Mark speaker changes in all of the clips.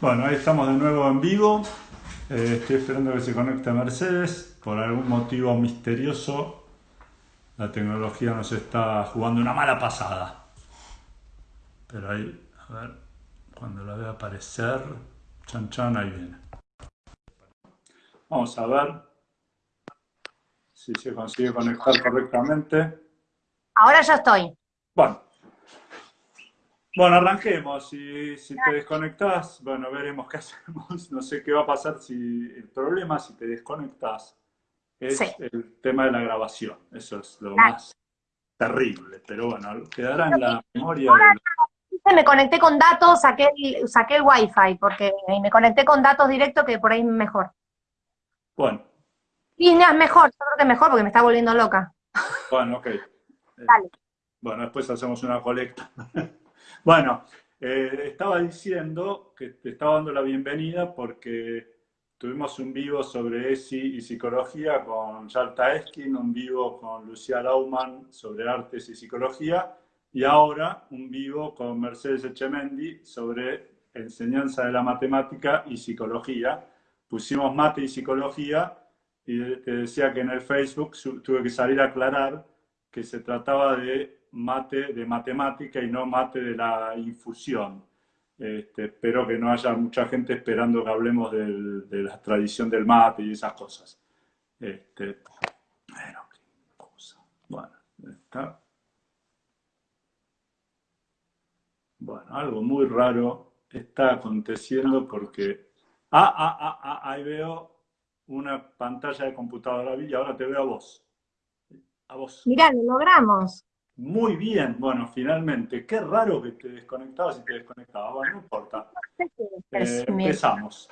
Speaker 1: Bueno, ahí estamos de nuevo en vivo. Eh, estoy esperando que se conecte Mercedes. Por algún motivo misterioso, la tecnología nos está jugando una mala pasada. Pero ahí, a ver, cuando la vea aparecer, chan chan, ahí viene. Vamos a ver si se consigue conectar correctamente.
Speaker 2: Ahora ya estoy.
Speaker 1: Bueno, bueno, arranquemos. Si, si te desconectas, bueno, veremos qué hacemos. No sé qué va a pasar si el problema, si te desconectas, es el tema de la grabación. Eso es lo más terrible. Pero bueno, quedará en la memoria.
Speaker 2: Me conecté con datos, saqué el, saqué el wifi, porque me conecté con datos directos que por ahí mejor.
Speaker 1: Bueno.
Speaker 2: Y es mejor, yo creo que mejor porque me está volviendo loca.
Speaker 1: Bueno, ok. Dale. Bueno, después hacemos una colecta. Bueno, eh, estaba diciendo que te estaba dando la bienvenida porque tuvimos un vivo sobre ESI y psicología con Yalta Eskin, un vivo con Lucía Lauman sobre artes y psicología, y ahora un vivo con Mercedes Echemendi sobre enseñanza de la matemática y psicología. Pusimos mate y psicología y te decía que en el Facebook tuve que salir a aclarar que se trataba de mate de matemática y no mate de la infusión. Este, espero que no haya mucha gente esperando que hablemos de la tradición del mate y esas cosas. Este, bueno. Bueno, está. Bueno, algo muy raro está aconteciendo porque... Ah, ah, ah, ah, ahí veo una pantalla de computadora y ahora te veo a vos.
Speaker 2: A vos. Mirá, lo logramos.
Speaker 1: Muy bien, bueno, finalmente. Qué raro que te desconectabas y te desconectabas. Bueno, no importa. Eh, empezamos.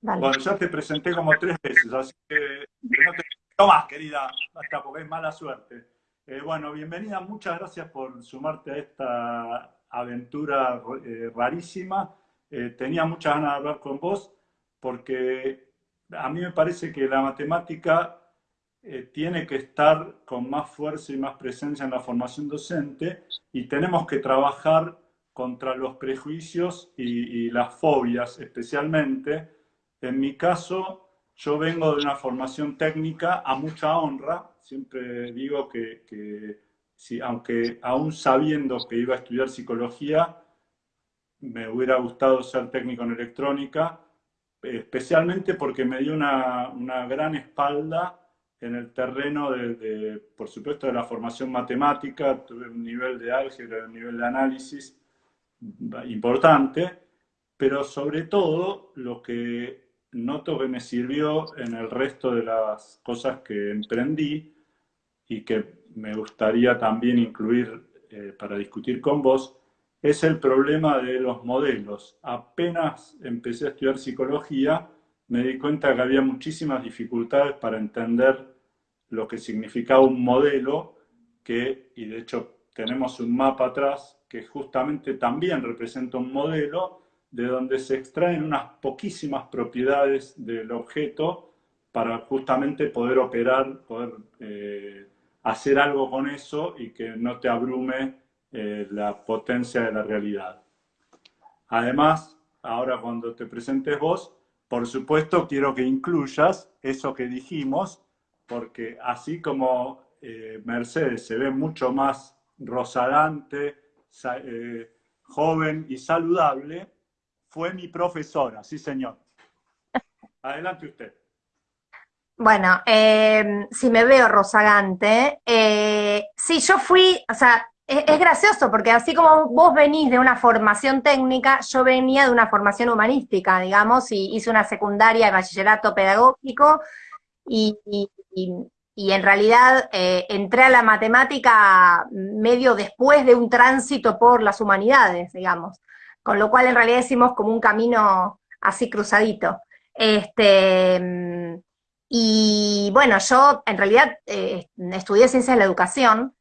Speaker 1: Bueno, ya te presenté como tres veces, así que no te más, querida, hasta porque es mala suerte. Eh, bueno, bienvenida, muchas gracias por sumarte a esta aventura eh, rarísima. tenía muchas ganas de hablar con vos porque a mí me parece que la matemática eh, tiene que estar con más fuerza y más presencia en la formación docente y tenemos que trabajar contra los prejuicios y, las fobias especialmente. En mi caso, yo vengo de una formación técnica a mucha honra. Siempre digo que, aunque aún sabiendo que iba a estudiar psicología, me hubiera gustado ser técnico en electrónica, especialmente porque me dio una, una gran espalda en el terreno de, por supuesto, de la formación matemática, tuve un nivel de álgebra, un nivel de análisis importante, pero sobre todo lo que noto que me sirvió en el resto de las cosas que emprendí y que me gustaría también incluir eh, para discutir con vos, es el problema de los modelos. Apenas empecé a estudiar psicología, me di cuenta que había muchísimas dificultades para entender lo que significaba un modelo que, y de hecho tenemos un mapa atrás, que justamente también representa un modelo de donde se extraen unas poquísimas propiedades del objeto para justamente poder operar, poder eh, hacer algo con eso y que no te abrume eh, la potencia de la realidad. Además, ahora cuando te presentes vos, por supuesto quiero que incluyas eso que dijimos porque así como eh, Mercedes se ve mucho más rozagante, eh, joven y saludable, fue mi profesora, sí señor. Adelante usted.
Speaker 2: Bueno, eh, si me veo rozagante, sí, yo fui, o sea, es, es, gracioso porque así como vos venís de una formación técnica, yo venía de una formación humanística, digamos, y hice una secundaria de bachillerato pedagógico, y, en realidad eh, entré a la matemática medio después de un tránsito por las humanidades, digamos, con lo cual en realidad hicimos como un camino así cruzadito. Este, y bueno, yo en realidad eh, estudié ciencias de la educación,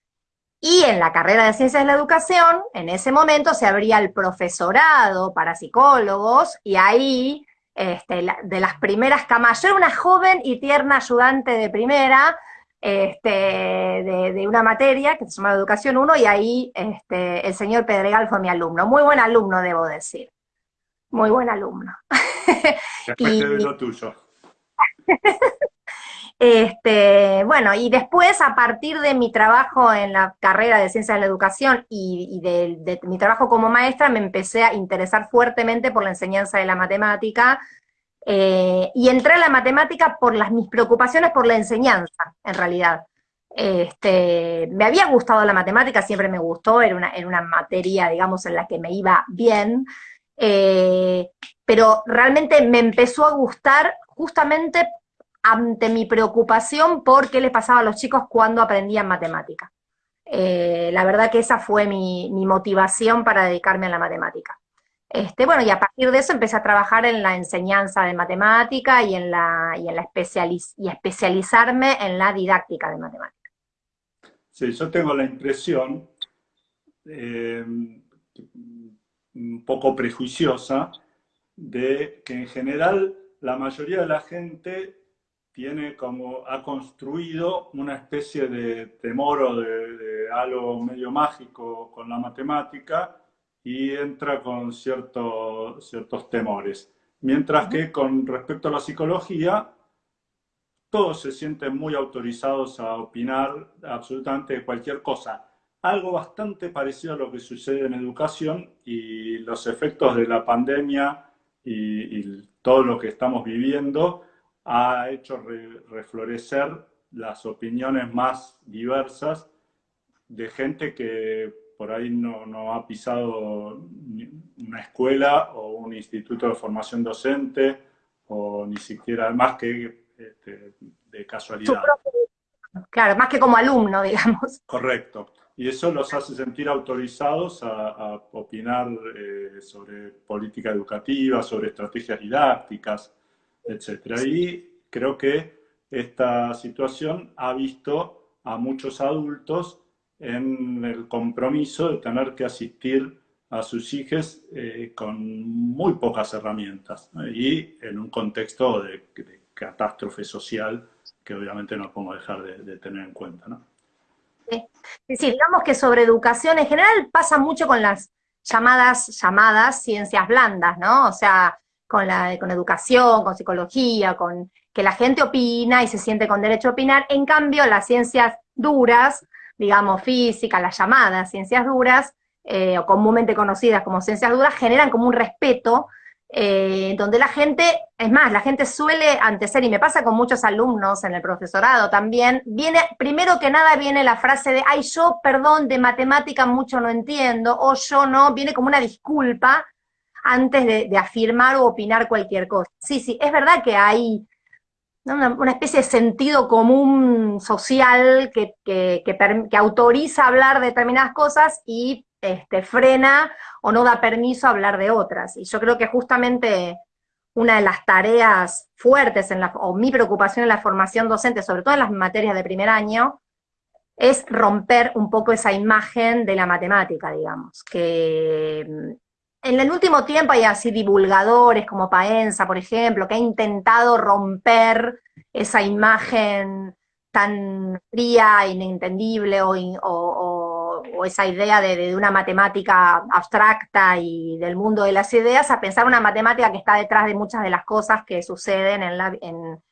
Speaker 2: y en la carrera de ciencias de la educación, en ese momento se abría el profesorado para psicólogos, y ahí este, de las primeras camas. Yo era una joven y tierna ayudante de primera, este, de, una materia que se llama Educación 1, y ahí este, el señor Pedregal fue mi alumno. Muy buen alumno, debo decir. Muy buen alumno.
Speaker 1: Después y... lo tuyo.
Speaker 2: Este, bueno, y después, a partir de mi trabajo en la carrera de Ciencias de la Educación y, de, mi trabajo como maestra, me empecé a interesar fuertemente por la enseñanza de la matemática, eh, y entré a la matemática por las, mis preocupaciones por la enseñanza, en realidad. Este, me había gustado la matemática, siempre me gustó, era una, una materia, digamos, en la que me iba bien, eh, pero realmente me empezó a gustar justamente ante mi preocupación por qué le pasaba a los chicos cuando aprendían matemática. Eh, la verdad que esa fue mi, motivación para dedicarme a la matemática. Este, bueno, y a partir de eso empecé a trabajar en la enseñanza de matemática y en la, y en la y especializarme en la didáctica de matemática.
Speaker 1: Sí, yo tengo la impresión, eh, un poco prejuiciosa, de que en general la mayoría de la gente tiene como, ha construido una especie de temor o de, algo medio mágico con la matemática y entra con ciertos temores. Mientras que con respecto a la psicología, todos se sienten muy autorizados a opinar absolutamente de cualquier cosa. Algo bastante parecido a lo que sucede en educación y los efectos de la pandemia y, y todo lo que estamos viviendo ha hecho reflorecer las opiniones más diversas de gente que por ahí no, ha pisado una escuela o un instituto de formación docente o ni siquiera más que este, de casualidad.
Speaker 2: Claro, más que como alumno, digamos.
Speaker 1: Correcto. Y eso los hace sentir autorizados a, opinar eh, sobre política educativa, sobre estrategias didácticas, etc. Y creo que esta situación ha visto a muchos adultos en el compromiso de tener que asistir a sus hijos eh, con muy pocas herramientas y en un contexto de, catástrofe social que obviamente no podemos dejar de, tener en cuenta. ¿no?
Speaker 2: Sí. sí, digamos que sobre educación en general pasa mucho con las llamadas, llamadas ciencias blandas, ¿no? O sea, con, la, con educación, con psicología, con que la gente opina y se siente con derecho a opinar. En cambio, las ciencias duras, digamos física, las llamadas ciencias duras, eh, o comúnmente conocidas como ciencias duras, generan como un respeto, eh, donde la gente, es más, la gente suele antecer, y me pasa con muchos alumnos en el profesorado también, viene, primero que nada viene la frase de, ay, yo, perdón, de matemática mucho no entiendo, o yo no, viene como una disculpa, antes de, afirmar o opinar cualquier cosa. Sí, sí, es verdad que hay una, especie de sentido común social que, que, autoriza hablar de determinadas cosas y este, frena o no da permiso a hablar de otras. Y yo creo que justamente una de las tareas fuertes, en la, o mi preocupación en la formación docente, sobre todo en las materias de primer año, es romper un poco esa imagen de la matemática, digamos, que en el último tiempo hay así divulgadores como Paenza, por ejemplo, que ha intentado romper esa imagen tan fría, inentendible, o, o, esa idea de, una matemática abstracta y del mundo de las ideas, a pensar una matemática que está detrás de muchas de las cosas que suceden en la... En,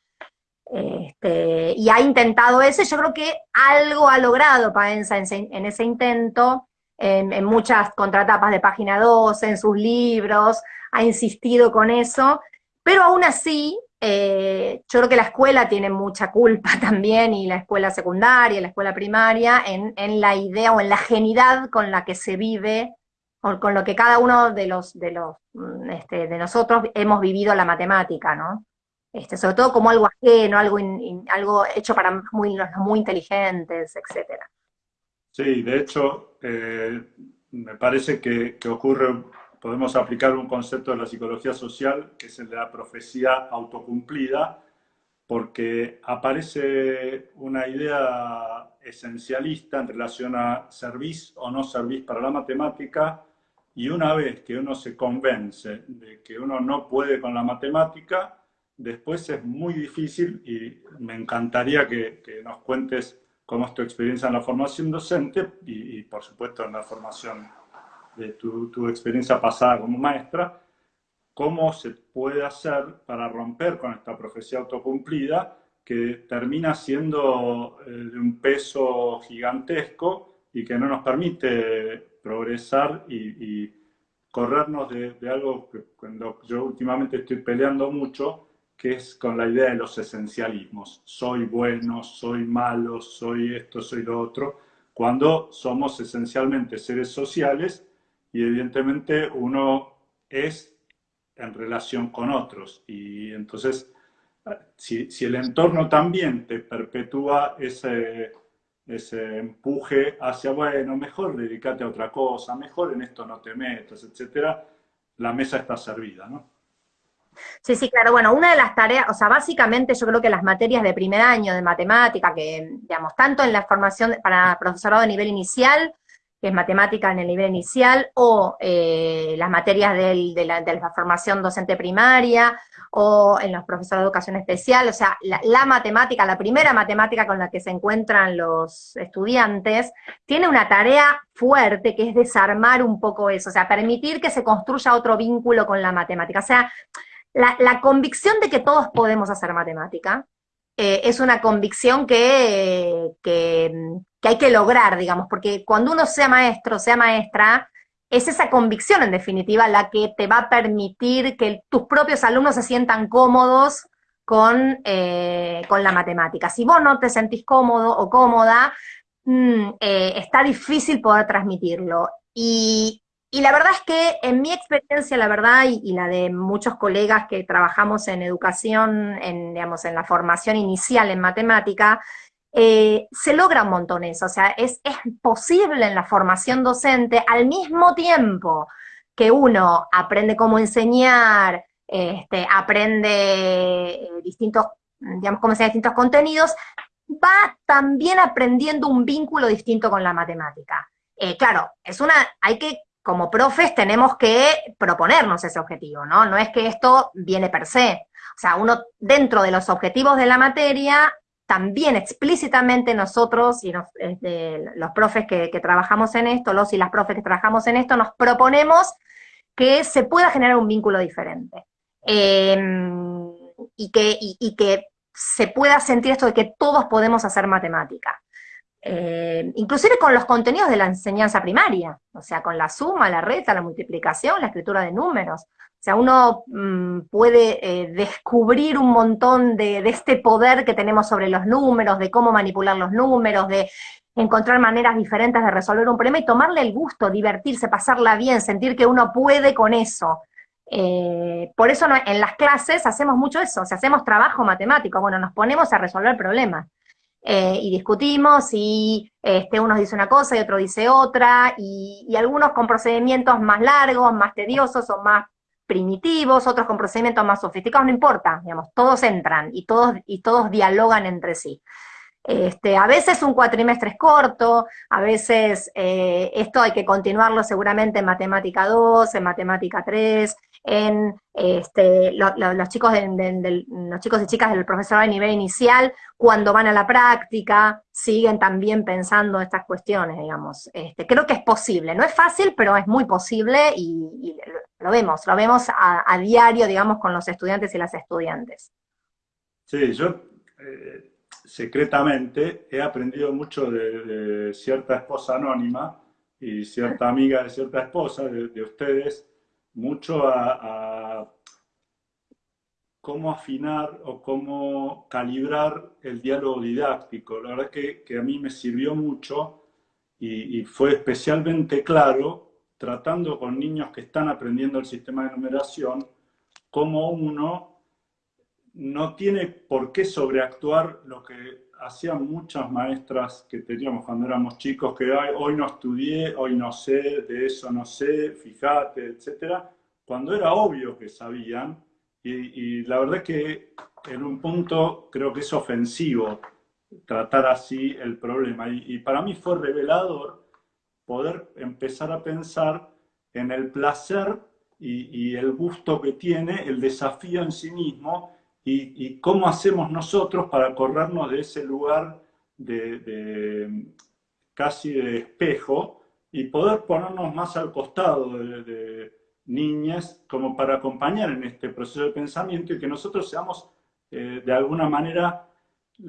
Speaker 2: este, y ha intentado eso, yo creo que algo ha logrado Paenza en ese intento, en, muchas contratapas de página 12, en sus libros, ha insistido con eso, pero aún así, eh, yo creo que la escuela tiene mucha culpa también, y la escuela secundaria, la escuela primaria, en, la idea o en la genidad con la que se vive, o con lo que cada uno de los, de los, mm, este, de nosotros hemos vivido la matemática, ¿no? Este, sobre todo como algo ajeno, algo, algo hecho para muy, los muy inteligentes, etcétera.
Speaker 1: Sí, de hecho, eh, me parece que, ocurre, podemos aplicar un concepto de la psicología social, que es el de la profecía autocumplida, porque aparece una idea esencialista en relación a servir o no servir para la matemática, y una vez que uno se convence de que uno no puede con la matemática, después es muy difícil, y me encantaría que, que nos cuentes cómo es tu experiencia en la formación docente y, por supuesto en la formación de tu, experiencia pasada como maestra, cómo se puede hacer para romper con esta profecía autocumplida que termina siendo eh, de un peso gigantesco y que no nos permite progresar y, corrernos de, algo que cuando yo últimamente estoy peleando mucho, que es con la idea de los esencialismos. Soy bueno, soy malo, soy esto, soy lo otro, cuando somos esencialmente seres sociales y evidentemente uno es en relación con otros. Y entonces, si, el entorno también te perpetúa ese, ese empuje hacia, bueno, mejor dedícate a otra cosa, mejor en esto no te metas, etcétera, la mesa está servida, ¿no?
Speaker 2: Sí, sí, claro. Bueno, una de las tareas, o sea, básicamente yo creo que las materias de primer año de matemática, que, digamos, tanto en la formación para profesorado de nivel inicial, que es matemática en el nivel inicial, o eh, las materias de, la, formación docente primaria, o en los profesores de educación especial, o sea, la, matemática, la primera matemática con la que se encuentran los estudiantes, tiene una tarea fuerte que es desarmar un poco eso, o sea, permitir que se construya otro vínculo con la matemática. O sea, la, convicción de que todos podemos hacer matemática eh, es una convicción que, que, que hay que lograr, digamos, porque cuando uno sea maestro, sea maestra, es esa convicción en definitiva la que te va a permitir que tus propios alumnos se sientan cómodos con, eh, con la matemática. Si vos no te sentís cómodo o cómoda, mm, eh, está difícil poder transmitirlo. Y, y, la verdad es que en mi experiencia, la verdad, y, la de muchos colegas que trabajamos en educación, en, digamos, en la formación inicial en matemática, eh, se logra un montón eso, o sea, es, posible en la formación docente al mismo tiempo que uno aprende cómo enseñar, este, aprende eh, distintos, digamos, cómo enseñar distintos contenidos, va también aprendiendo un vínculo distinto con la matemática. Eh, claro, es una, hay que, como profes, tenemos que proponernos ese objetivo, ¿no? No es que esto viene per se. O sea, uno dentro de los objetivos de la materia también explícitamente nosotros y este, los profes que, trabajamos en esto, los y las profes que trabajamos en esto, nos proponemos que se pueda generar un vínculo diferente. Em, y, que, que se pueda sentir esto de que todos podemos hacer matemática. Eh, inclusive con los contenidos de la enseñanza primaria, o sea, con la suma, la reta, la multiplicación, la escritura de números. O sea, uno mm, puede eh, descubrir un montón de, este poder que tenemos sobre los números, de cómo manipular los números, de encontrar maneras diferentes de resolver un problema y tomarle el gusto, divertirse, pasarla bien, sentir que uno puede con eso. Eh, por eso en las clases hacemos mucho eso, o sea, hacemos trabajo matemático, bueno, nos ponemos a resolver problemas. Eh, y discutimos y este, uno dice una cosa y otro dice otra, y, y algunos con procedimientos más largos, más tediosos o más primitivos, otros con procedimientos más sofisticados, no importa, digamos, todos entran y todos, y todos dialogan entre sí. Este, a veces un cuatrimestre es corto, a veces eh, esto hay que continuarlo seguramente en matemática 2, en matemática 3, en este, los, chicos de, los chicos y chicas del profesorado de nivel inicial, cuando van a la práctica, siguen también pensando estas cuestiones, digamos. Este, creo que es posible, no es fácil, pero es muy posible y, lo vemos, lo vemos a, diario, digamos, con los estudiantes y las estudiantes.
Speaker 1: Sí, yo eh, secretamente he aprendido mucho de, cierta esposa anónima y cierta amiga de cierta esposa, de, ustedes, mucho a, cómo afinar o cómo calibrar el diálogo didáctico. La verdad que, que a mí me sirvió mucho y, y, fue especialmente claro tratando con niños que están aprendiendo el sistema de numeración, cómo uno no tiene por qué sobreactuar lo que hacían muchas maestras que teníamos cuando éramos chicos, que hoy no estudié, hoy no sé, de eso no sé, fíjate, etcétera, cuando era obvio que sabían, y, la verdad es que en un punto creo que es ofensivo tratar así el problema, y, para mí fue revelador poder empezar a pensar en el placer y el gusto que tiene el desafío en sí mismo, y, cómo hacemos nosotros para corrernos de ese lugar de, casi de espejo y poder ponernos más al costado de, niñas, como para acompañar en este proceso de pensamiento y que nosotros seamos eh, de alguna manera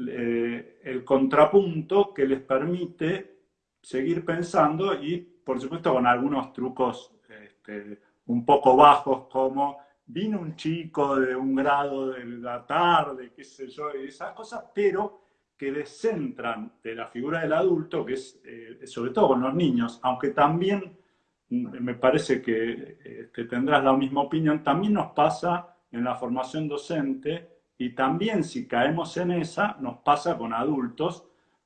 Speaker 1: eh, el contrapunto que les permite seguir pensando y, por supuesto, con algunos trucos este, un poco bajos como vino un chico de un grado de la tarde, qué sé yo, y esas cosas, pero que descentran de la figura del adulto, que es eh, sobre todo con los niños, aunque también mm, me parece que este, tendrás la misma opinión, también nos pasa en la formación docente y también si caemos en esa, nos pasa con adultos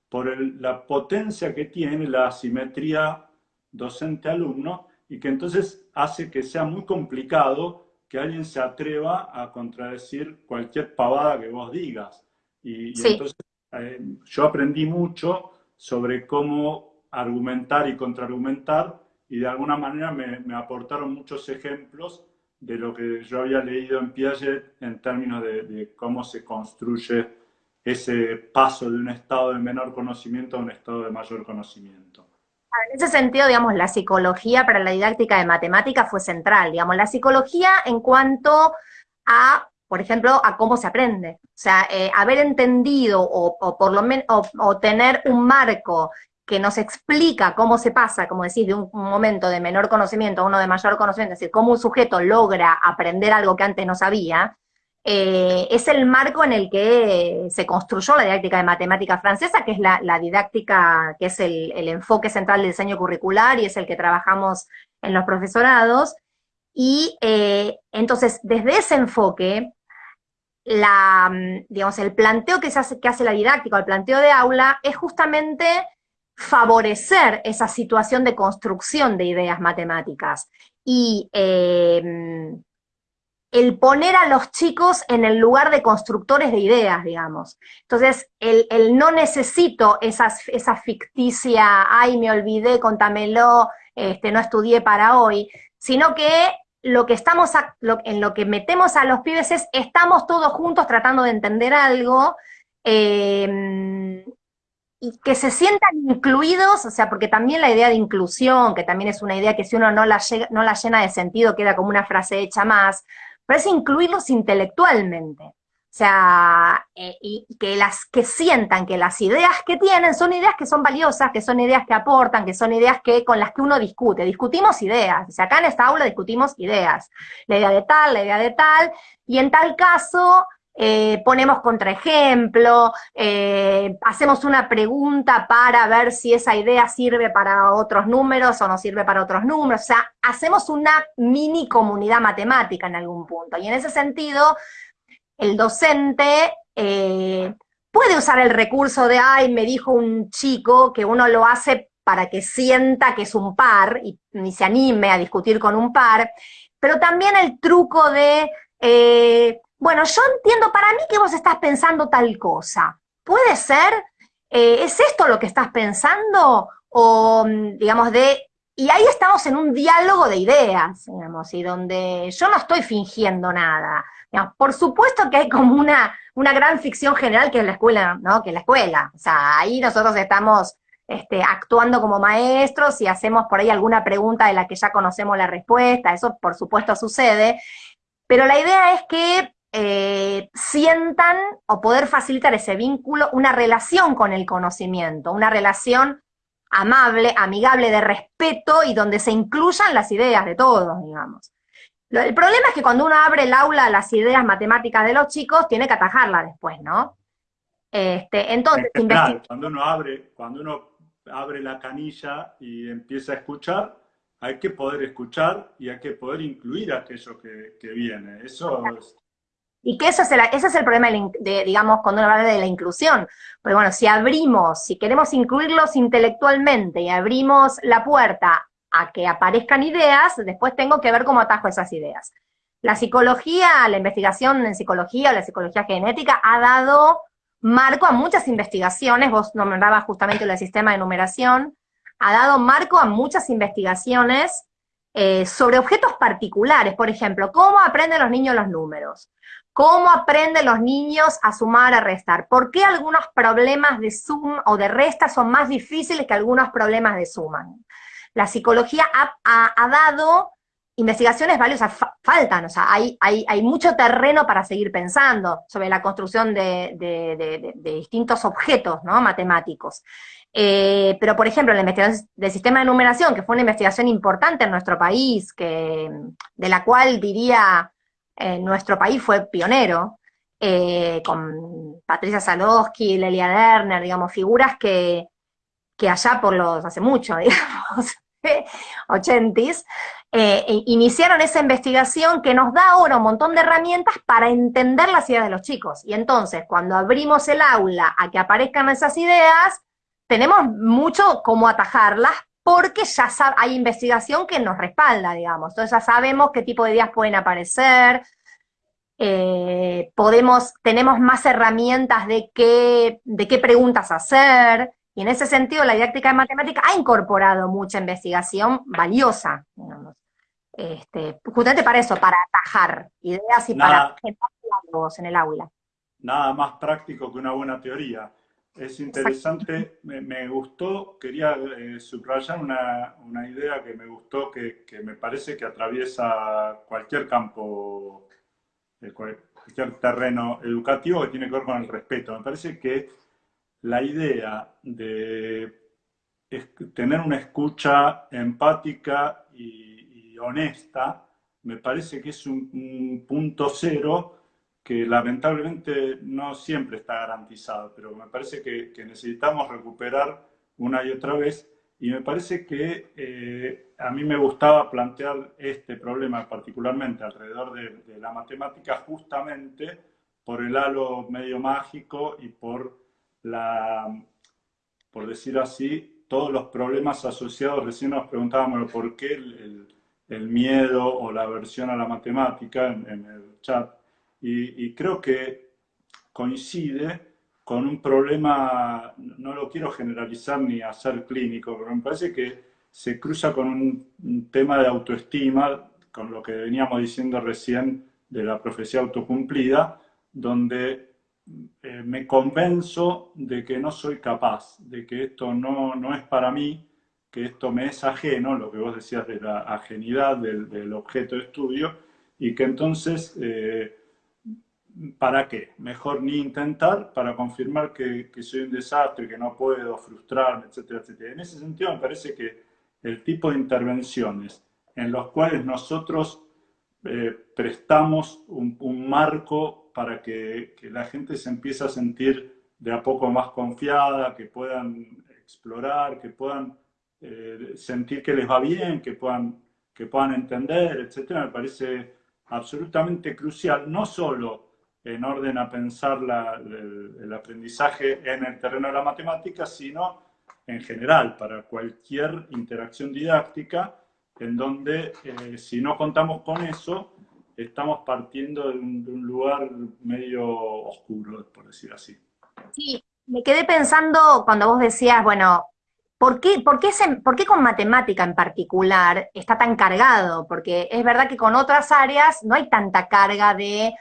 Speaker 1: por la potencia que tiene la asimetría docente-alumno y que entonces hace que sea muy complicado que alguien se atreva a contradecir cualquier pavada que vos digas. Y, entonces eh, yo aprendí mucho sobre cómo argumentar y contraargumentar y de alguna manera me, me, aportaron muchos ejemplos de lo que yo había leído en Piaget en términos de, de cómo se construye ese paso de un estado de menor conocimiento a un estado de mayor conocimiento.
Speaker 2: En ese sentido, digamos, la psicología para la didáctica de matemática fue central, digamos, la psicología en cuanto a, por ejemplo, a cómo se aprende. O sea, eh, haber entendido o, por lo menos, o, tener un marco que nos explica cómo se pasa, como decís, de un, momento de menor conocimiento a uno de mayor conocimiento, es decir, cómo un sujeto logra aprender algo que antes no sabía, eh, es el marco en el que se construyó la didáctica de matemática francesa, que es la, didáctica, que es el, enfoque central del diseño curricular y es el que trabajamos en los profesorados. Y eh, entonces, desde ese enfoque, la, digamos, el planteo que, se hace, que hace la didáctica, el planteo de aula, es justamente favorecer esa situación de construcción de ideas matemáticas. Y eh, el poner a los chicos en el lugar de constructores de ideas, digamos. Entonces, el, no necesito esas, esa ficticia, ay, me olvidé, contámelo, este, no estudié para hoy, sino que lo que estamos, en lo que metemos a los pibes es, estamos todos juntos tratando de entender algo, em, y que se sientan incluidos, o sea, porque también la idea de inclusión, que también es una idea que si uno no la, no la llena de sentido, queda como una frase hecha más, pero es incluirlos intelectualmente. O sea, eh, que, las, que sientan que las ideas que tienen son ideas que son valiosas, que son ideas que aportan, que son ideas que, con las que uno discute. Discutimos ideas. O sea, acá en esta aula discutimos ideas. La idea de tal, la idea de tal, y en tal caso eh, ponemos contraejemplo, eh, hacemos una pregunta para ver si esa idea sirve para otros números o no sirve para otros números, o sea, hacemos una mini comunidad matemática en algún punto, y en ese sentido, el docente eh, puede usar el recurso de, ay, me dijo un chico que uno lo hace para que sienta que es un par y, y se anime a discutir con un par, pero también el truco de bueno, yo entiendo para mí que vos estás pensando tal cosa. ¿Puede ser? Eh, ¿Es esto lo que estás pensando? O, mm, digamos, de... Y ahí estamos en un diálogo de ideas, digamos, y donde yo no estoy fingiendo nada. por supuesto que hay como una, una gran ficción general que es la escuela, ¿no? Que la escuela. O sea, ahí nosotros estamos este, actuando como maestros y hacemos por ahí alguna pregunta de la que ya conocemos la respuesta, eso por supuesto sucede, pero la idea es que eh, sientan o poder facilitar ese vínculo, una relación con el conocimiento, una relación amable, amigable, de respeto y donde se incluyan las ideas de todos, digamos. El problema es que cuando uno abre el aula a las ideas matemáticas de los chicos, tiene que atajarla después, ¿no?
Speaker 1: Este, entonces, cuando uno abre, cuando uno abre la canilla y empieza a escuchar, hay que poder escuchar y hay que poder incluir aquello que, que viene. Eso es,
Speaker 2: y que ese es el problema, digamos, cuando uno habla de la inclusión. Porque bueno, si abrimos, si queremos incluirlos intelectualmente y abrimos la puerta a que aparezcan ideas, después tengo que ver cómo atajo esas ideas. La psicología, la investigación en psicología, la psicología genética, ha dado marco a muchas investigaciones, vos nombrabas justamente el sistema de numeración, ha dado marco a muchas investigaciones eh, sobre objetos particulares, por ejemplo, cómo aprenden los niños los números, ¿Cómo aprenden los niños a sumar, a restar? ¿Por qué algunos problemas de suma o de resta son más difíciles que algunos problemas de suma? La psicología ha, dado investigaciones valiosas faltan, o sea, hay, mucho terreno para seguir pensando sobre la construcción de, distintos objetos ¿no? matemáticos. Eh, pero, por ejemplo, la investigación del sistema de numeración, que fue una investigación importante en nuestro país, que, de la cual diría eh, nuestro país fue pionero, eh, con Patricia Salowski, Lelia Lerner, digamos, figuras que, que allá por los, hace mucho, digamos, ochentis, eh, iniciaron esa investigación que nos da ahora un montón de herramientas para entender las ideas de los chicos. Y entonces, cuando abrimos el aula a que aparezcan esas ideas, tenemos mucho cómo atajarlas porque ya hay investigación que nos respalda, digamos. Entonces ya sabemos qué tipo de ideas pueden aparecer, eh, podemos, tenemos más herramientas de qué, de qué preguntas hacer, y en ese sentido la didáctica de matemática ha incorporado mucha investigación valiosa, Este, justamente para eso, para atajar ideas y para generar diálogos en el aula.
Speaker 1: Nada más práctico que una buena teoría. Es interesante, me, gustó, quería eh, subrayar una, una, idea que me gustó, que, que, me parece que atraviesa cualquier campo, eh, cualquier terreno educativo que tiene que ver con el respeto. Me parece que la idea de tener una escucha empática y, honesta, me parece que es un, punto cero que lamentablemente no siempre está garantizado, pero me parece que, necesitamos recuperar una y otra vez, y me parece que eh, a mí me gustaba plantear este problema particularmente alrededor de, la matemática justamente por el halo medio mágico y por la, por decir así, todos los problemas asociados, recién nos preguntábamos por qué el, miedo o la aversión a la matemática en, el chat, y, creo que coincide con un problema, no lo quiero generalizar ni hacer clínico, pero me parece que se cruza con un, tema de autoestima, con lo que veníamos diciendo recién de la profecía autocumplida, donde eh, me convenzo de que no soy capaz, de que esto no, no, es para mí, que esto me es ajeno, lo que vos decías de la ajenidad del, objeto de estudio, y que entonces, eh, ¿para qué? Mejor ni intentar para confirmar que, soy un desastre, que no puedo frustrarme, etcétera, etcétera. En ese sentido me parece que el tipo de intervenciones en los cuales nosotros eh, prestamos un, un marco para que, la gente se empiece a sentir de a poco más confiada, que puedan explorar, que puedan eh, sentir que les va bien, que puedan, que puedan entender, etcétera, me parece absolutamente crucial, no solo en orden a pensar el, aprendizaje en el terreno de la matemática, sino en general, para cualquier interacción didáctica, en donde eh, si no contamos con eso, estamos partiendo de un, lugar medio oscuro, por decir así.
Speaker 2: Sí, me quedé pensando cuando vos decías, bueno, ¿por qué, por qué, por qué con matemática en particular está tan cargado? Porque es verdad que con otras áreas no hay tanta carga de,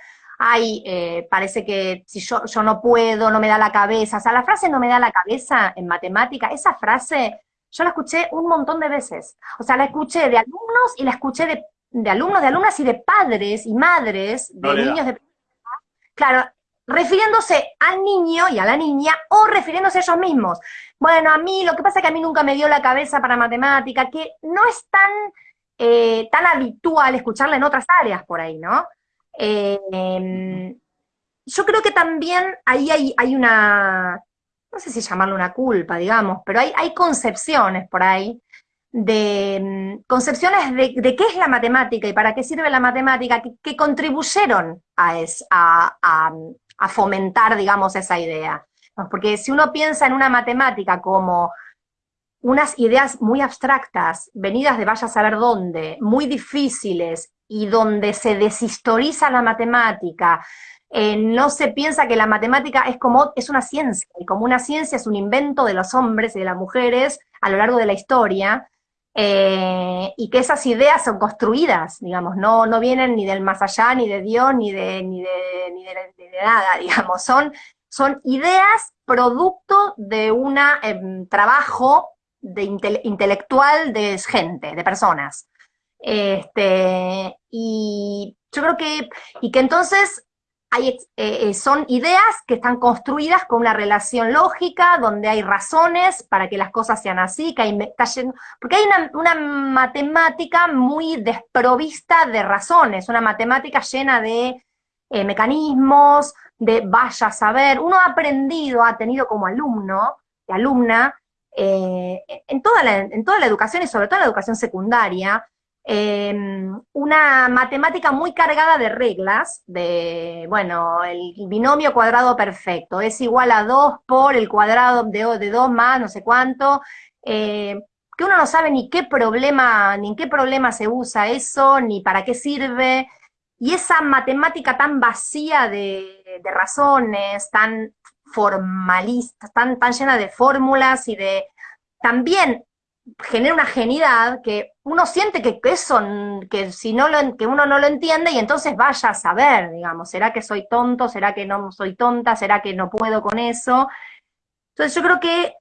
Speaker 2: ay, eh, parece que si yo, yo no puedo, no me da la cabeza. O sea, la frase no me da la cabeza en matemática, esa frase yo la escuché un montón de veces. O sea, la escuché de alumnos y la escuché de de alumnos, de alumnas y de padres y madres de niños de... Claro, refiriéndose al niño y a la niña o refiriéndose a ellos mismos. Bueno, a mí lo que pasa es que a mí nunca me dio la cabeza para matemática, que no es tan, eh, tan habitual escucharla en otras áreas por ahí, ¿no? Em, yo creo que también ahí hay, hay, una, no sé si llamarlo una culpa, digamos, pero hay, hay concepciones por ahí de mm, concepciones de, qué es la matemática y para qué sirve la matemática que, contribuyeron a, a, fomentar, digamos, esa idea. Porque si uno piensa en una matemática como unas ideas muy abstractas, venidas de vaya a saber dónde, muy difíciles, y donde se deshistoriza la matemática, eh, no se piensa que la matemática es como, es una ciencia, y como una ciencia es un invento de los hombres y de las mujeres a lo largo de la historia, eh, y que esas ideas son construidas, digamos, no, no vienen ni del más allá, ni de Dios, ni de, ni de, ni de, nada, digamos, son, son ideas producto de un em, trabajo de intelectual de gente, de personas. Este, y yo creo que, y que entonces hay, eh, eh, son ideas que están construidas con una relación lógica, donde hay razones para que las cosas sean así, que hay, porque hay una, matemática muy desprovista de razones, una matemática llena de eh, mecanismos, de vaya a saber. Uno ha aprendido, ha tenido como alumno y alumna, en, toda en toda la educación y sobre todo en la educación secundaria, Em, una matemática muy cargada de reglas, de, bueno, el binomio cuadrado perfecto, es igual a 2 por el cuadrado de, de 2 más no sé cuánto, eh, que uno no sabe ni qué problema, ni en qué problema se usa eso, ni para qué sirve, y esa matemática tan vacía de, de razones, tan formalista, tan, tan llena de fórmulas y de también genera una genidad que uno siente que eso, que si no lo, que uno no lo entiende y entonces vaya a saber, digamos, ¿será que soy tonto? ¿Será que no soy tonta? ¿Será que no puedo con eso? Entonces yo creo que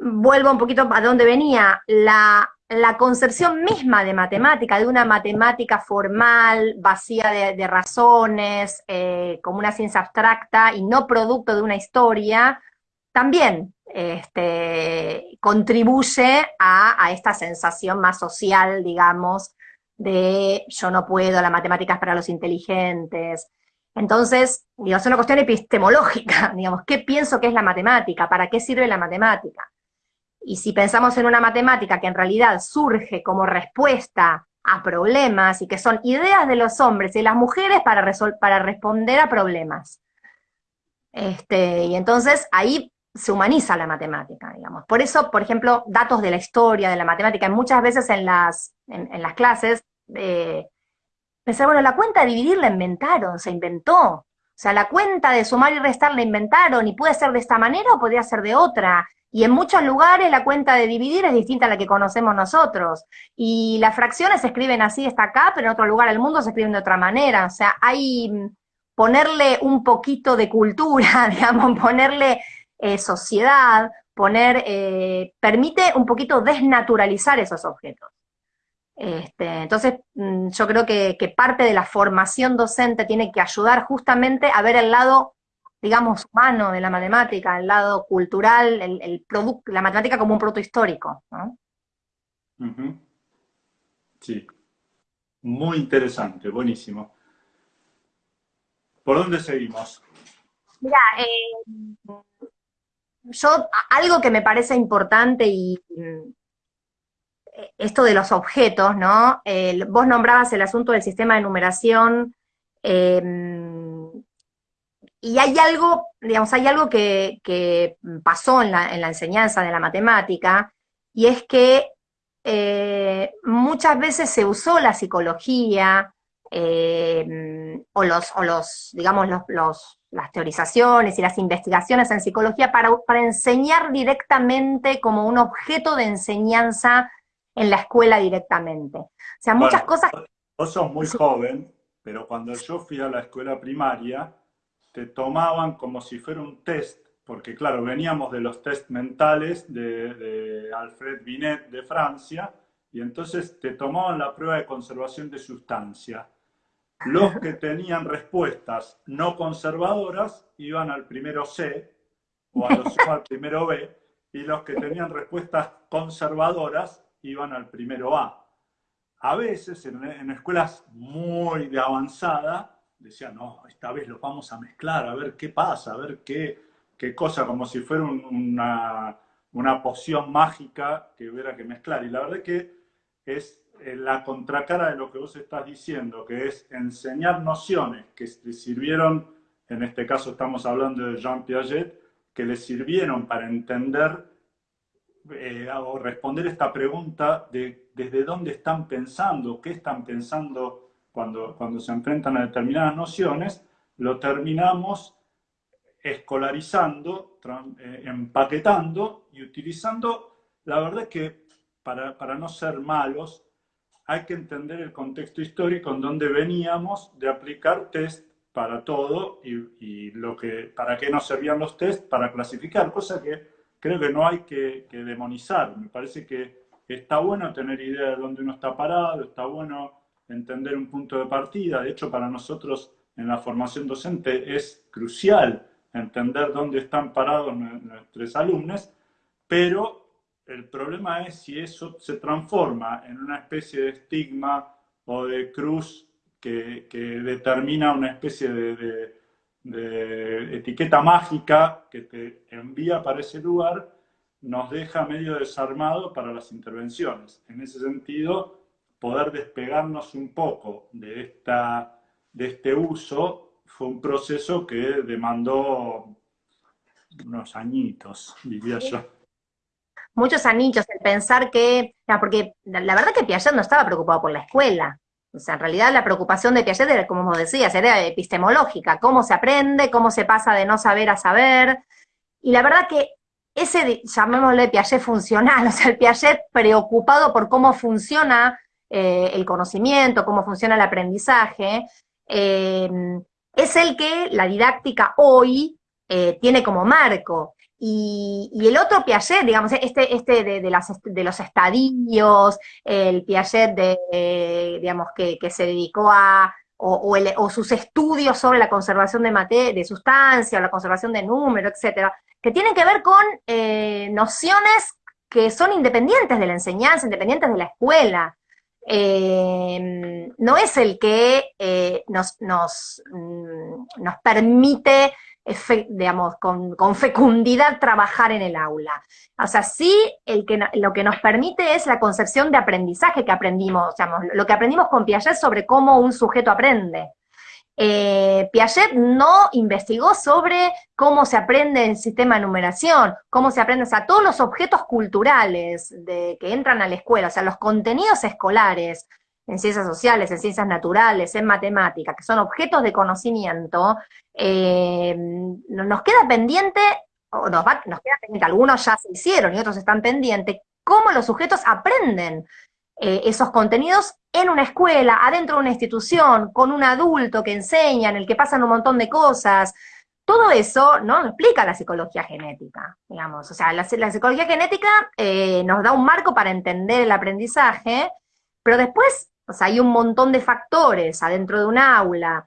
Speaker 2: vuelvo un poquito a donde venía, la, la concepción misma de matemática, de una matemática formal, vacía de, razones, eh, como una ciencia abstracta y no producto de una historia, también este, contribuye a, esta sensación más social, digamos, de yo no puedo, la matemática es para los inteligentes. Entonces, digamos, es una cuestión epistemológica, digamos, ¿qué pienso que es la matemática? ¿Para qué sirve la matemática? Y si pensamos en una matemática que en realidad surge como respuesta a problemas y que son ideas de los hombres y las mujeres para, para responder a problemas. Este, y entonces ahí se humaniza la matemática, digamos. Por eso, por ejemplo, datos de la historia de la matemática, muchas veces en las, en, las clases, eh, pensé, bueno, la cuenta de dividir la inventaron, se inventó. O sea, la cuenta de sumar y restar la inventaron, y puede ser de esta manera o podría ser de otra. Y en muchos lugares la cuenta de dividir es distinta a la que conocemos nosotros. Y las fracciones se escriben así, está acá, pero en otro lugar del mundo se escriben de otra manera. O sea, hay mm, ponerle un poquito de cultura, digamos, ponerle eh, sociedad, poner, eh, permite un poquito desnaturalizar esos objetos. Este, entonces, mm, yo creo que, parte de la formación docente tiene que ayudar justamente a ver el lado, digamos, humano de la matemática, el lado cultural, el, producto, la matemática como un producto histórico.
Speaker 1: Sí, muy interesante, buenísimo. ¿Por dónde seguimos?
Speaker 2: Mira, eh, yo, algo que me parece importante y mm, esto de los objetos, ¿no? vos nombrabas el asunto del sistema de numeración, em, y hay algo, digamos, hay algo que, pasó en la, enseñanza de la matemática, y es que eh, muchas veces se usó la psicología, em, o los, o los, digamos, los las teorizaciones y las investigaciones en psicología para, para enseñar directamente como un objeto de enseñanza en la escuela directamente. O sea, muchas cosas...
Speaker 1: Vos sos muy joven, pero cuando yo fui a la escuela primaria, te tomaban como si fuera un test, porque claro, veníamos de los test mentales de, de Alfred Binet de Francia, y entonces te tomaban la prueba de conservación de sustancia los que tenían respuestas no conservadoras iban al primero C o al primero B, y los que tenían respuestas conservadoras iban al primero A. A veces en, escuelas muy de avanzada decían, no, esta vez los vamos a mezclar, a ver qué pasa, a ver qué, qué cosa, como si fuera una, una poción mágica que hubiera que mezclar. Y la verdad que es la contracara de lo que vos estás diciendo, que es enseñar nociones que sirvieron, en este caso estamos hablando de Jean Piaget, que le sirvieron para entender eh, o responder esta pregunta de desde dónde están pensando, qué están pensando cuando, cuando se enfrentan a determinadas nociones, lo terminamos escolarizando, eh, empaquetando y utilizando, la verdad que para, para no ser malos, hay que entender el contexto histórico en donde veníamos de aplicar test para todo y, lo que, para qué nos servían los test para clasificar, cosa que creo que no hay que, demonizar. Me parece que está bueno tener idea de dónde uno está parado, está bueno entender un punto de partida. De hecho, para nosotros en la formación docente es crucial entender dónde están parados nuestros alumnos, pero el problema es si eso se transforma en una especie de estigma o de cruz que, determina una especie de, de, etiqueta mágica que te envía para ese lugar, nos deja medio desarmado para las intervenciones. En ese sentido, poder despegarnos un poco de, esta, de este uso fue un proceso que demandó unos añitos, diría yo.
Speaker 2: Muchos añitos, el pensar que, porque la verdad que Piaget no estaba preocupado por la escuela, o sea, en realidad la preocupación de Piaget era, como decías, era epistemológica, cómo se aprende, cómo se pasa de no saber a saber, y la verdad que ese, llamémosle Piaget funcional, o sea, el Piaget preocupado por cómo funciona eh, el conocimiento, cómo funciona el aprendizaje, eh, es el que la didáctica hoy eh, tiene como marco. Y, el otro Piaget, digamos, este, este de, de, los estadios, el Piaget de, digamos, que, se dedicó a, o, sus estudios sobre la conservación de, de sustancia, o la conservación de número, etcétera, que tienen que ver con eh, nociones que son independientes de la enseñanza, independientes de la escuela. Eh, no es el que eh, nos, nos, mm, nos permite digamos, con, fecundidad trabajar en el aula. O sea, sí el que, lo que nos permite es la concepción de aprendizaje que aprendimos, lo que aprendimos con Piaget sobre cómo un sujeto aprende. Eh, Piaget no investigó sobre cómo se aprende el sistema de numeración, cómo se aprende, o sea, todos los objetos culturales de, que entran a la escuela, o sea, los contenidos escolares, en ciencias sociales, en ciencias naturales, en matemáticas, que son objetos de conocimiento, eh, nos queda pendiente, o nos, queda pendiente, algunos ya se hicieron y otros están pendientes, cómo los sujetos aprenden eh, esos contenidos en una escuela, adentro de una institución, con un adulto que enseña, en el que pasan un montón de cosas. Todo eso no lo explica la psicología genética, digamos. O sea, la, psicología genética eh, nos da un marco para entender el aprendizaje, pero después o sea, hay un montón de factores adentro de un aula,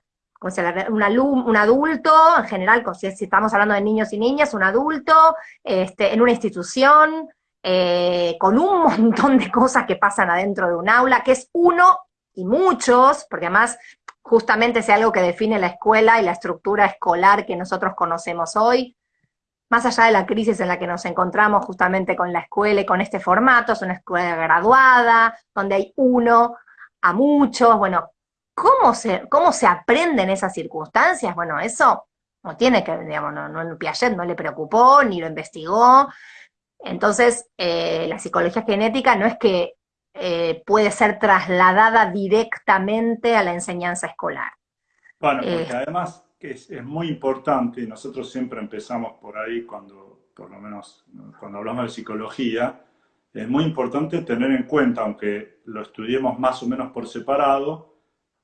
Speaker 2: un adulto, en general, si, estamos hablando de niños y niñas, un adulto, este, en una institución, eh, con un montón de cosas que pasan adentro de un aula, que es uno y muchos, porque además justamente es algo que define la escuela y la estructura escolar que nosotros conocemos hoy, más allá de la crisis en la que nos encontramos justamente con la escuela y con este formato, es una escuela graduada, donde hay uno a muchos, bueno, ¿cómo se, cómo se aprende en esas circunstancias? Bueno, eso no tiene que, digamos, no, no, Piaget no le preocupó, ni lo investigó, entonces eh, la psicología genética no es que eh, puede ser trasladada directamente a la enseñanza escolar.
Speaker 1: Bueno, porque eh, además es, es muy importante, y nosotros siempre empezamos por ahí cuando, por lo menos cuando hablamos de psicología, es muy importante tener en cuenta, aunque lo estudiemos más o menos por separado,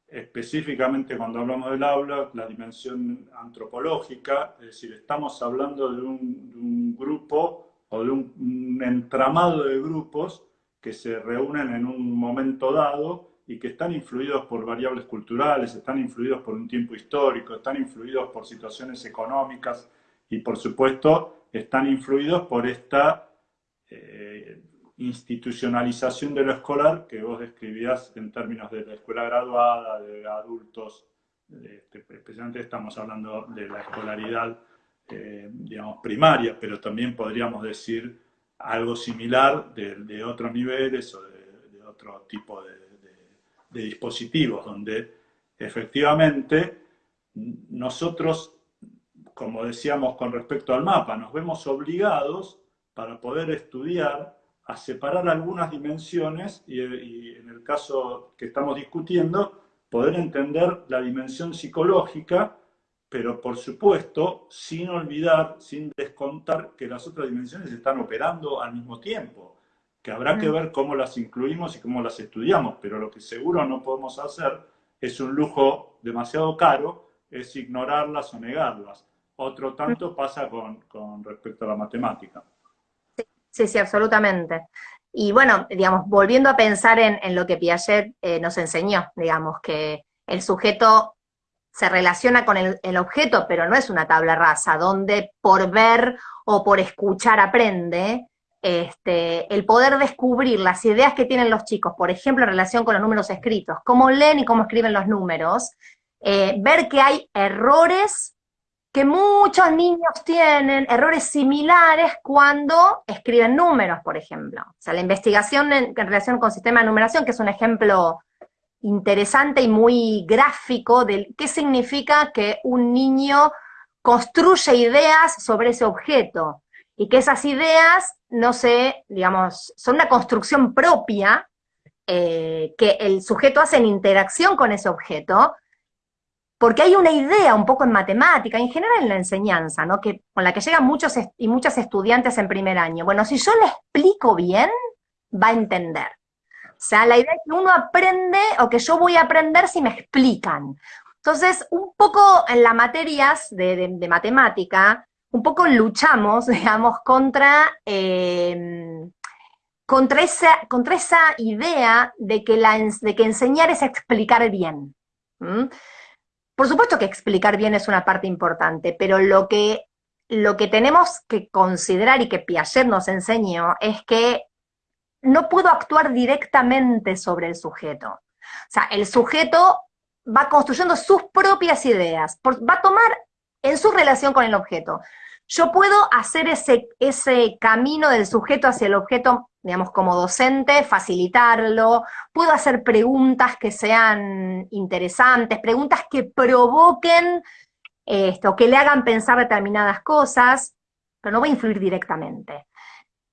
Speaker 1: específicamente cuando hablamos del aula, la dimensión antropológica, es decir, estamos hablando de un, grupo o de un, entramado de grupos que se reúnen en un momento dado y que están influidos por variables culturales, están influidos por un tiempo histórico, están influidos por situaciones económicas y por supuesto están influidos por esta eh, institucionalización de lo escolar que vos describías en términos de la escuela graduada, de adultos, este, especialmente estamos hablando de la escolaridad, eh, digamos, primaria, pero también podríamos decir algo similar de, otros niveles o de, otro tipo de, dispositivos, donde efectivamente nosotros, como decíamos con respecto al mapa, nos vemos obligados para poder estudiar a separar algunas dimensiones y, en el caso que estamos discutiendo, poder entender la dimensión psicológica, pero por supuesto sin olvidar, sin descontar que las otras dimensiones están operando al mismo tiempo, que habrá que mm. ver cómo las incluimos y cómo las estudiamos, pero lo que seguro no podemos hacer es un lujo demasiado caro, es ignorarlas o negarlas. Otro tanto pasa con, con respecto a la matemática.
Speaker 2: Sí, sí, absolutamente. Y bueno, digamos, volviendo a pensar en, lo que Piaget eh, nos enseñó, digamos, que el sujeto se relaciona con el, objeto, pero no es una tabla rasa, donde por ver o por escuchar aprende, este, el poder descubrir las ideas que tienen los chicos, por ejemplo, en relación con los números escritos, cómo leen y cómo escriben los números, eh, ver que hay errores que muchos niños tienen, errores similares cuando escriben números, por ejemplo. O sea, la investigación en, relación con sistema de numeración, que es un ejemplo interesante y muy gráfico de qué significa que un niño construye ideas sobre ese objeto, y que esas ideas no se, digamos, son una construcción propia eh, que el sujeto hace en interacción con ese objeto, porque hay una idea un poco en matemática, en general en la enseñanza, ¿no? que, con la que llegan muchos y muchas estudiantes en primer año. Bueno, si yo le explico bien, va a entender. O sea, la idea es que uno aprende, o que yo voy a aprender si me explican. Entonces, un poco en las materias de, matemática, un poco luchamos, digamos, contra, em, contra, esa, contra esa idea de que, la, de que enseñar es explicar bien. Por supuesto que explicar bien es una parte importante, pero lo que, lo que tenemos que considerar y que Piaget nos enseñó es que no puedo actuar directamente sobre el sujeto. O sea, el sujeto va construyendo sus propias ideas, va a tomar en su relación con el objeto. Yo puedo hacer ese, ese camino del sujeto hacia el objeto digamos, como docente, facilitarlo, puedo hacer preguntas que sean interesantes, preguntas que provoquen esto, que le hagan pensar determinadas cosas, pero no voy a influir directamente.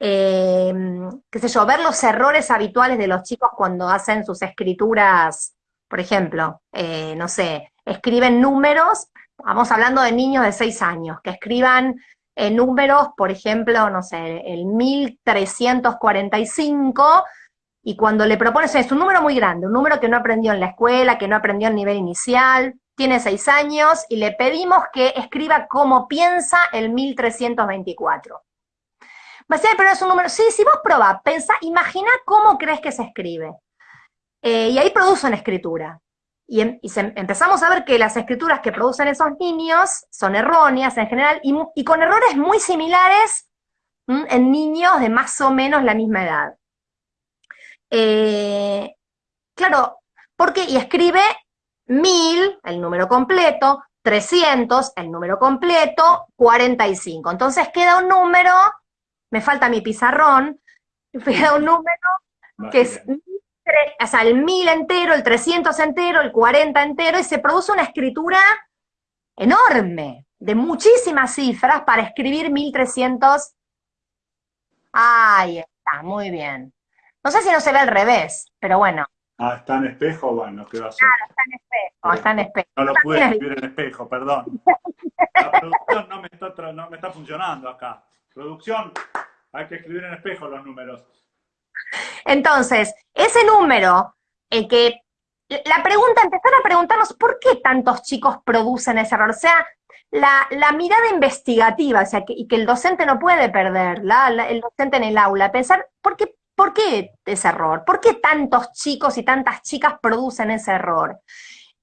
Speaker 2: Em, qué sé yo, ver los errores habituales de los chicos cuando hacen sus escrituras, por ejemplo, eh, no sé, escriben números, vamos hablando de niños de seis años, que escriban en números, por ejemplo, no sé, el 1345, y cuando le propones, es un número muy grande, un número que no aprendió en la escuela, que no aprendió en nivel inicial, tiene seis años, y le pedimos que escriba cómo piensa el 1324. Va a ser, pero es un número, sí, si vos probás, pensá, imagina cómo crees que se escribe. Eh, y ahí produce una escritura. Y, em, empezamos a ver que las escrituras que producen esos niños son erróneas en general y, con errores muy similares en niños de más o menos la misma edad. Eh, claro, porque y escribe mil, el número completo, 300, el número completo, 45. Entonces queda un número, me falta mi pizarrón, queda un número que es o sea, el 1000 entero, el 300 entero, el 40 entero, y se produce una escritura enorme, de muchísimas cifras para escribir 1300. Ahí está, muy bien. No sé si no se ve al revés, pero bueno.
Speaker 1: Ah, está en espejo, bueno, ¿qué va a
Speaker 2: ser? Claro, está en espejo, está en espejo.
Speaker 1: No lo pude escribir en espejo, perdón. La producción no me, está, no me está funcionando acá. Producción, hay que escribir en espejo los números.
Speaker 2: Entonces, ese número, el que, la pregunta, empezar a preguntarnos por qué tantos chicos producen ese error. O sea, la, mirada investigativa, o sea, que, y que el docente no puede perder, el docente en el aula, pensar, ¿por qué, ¿por qué ese error? ¿Por qué tantos chicos y tantas chicas producen ese error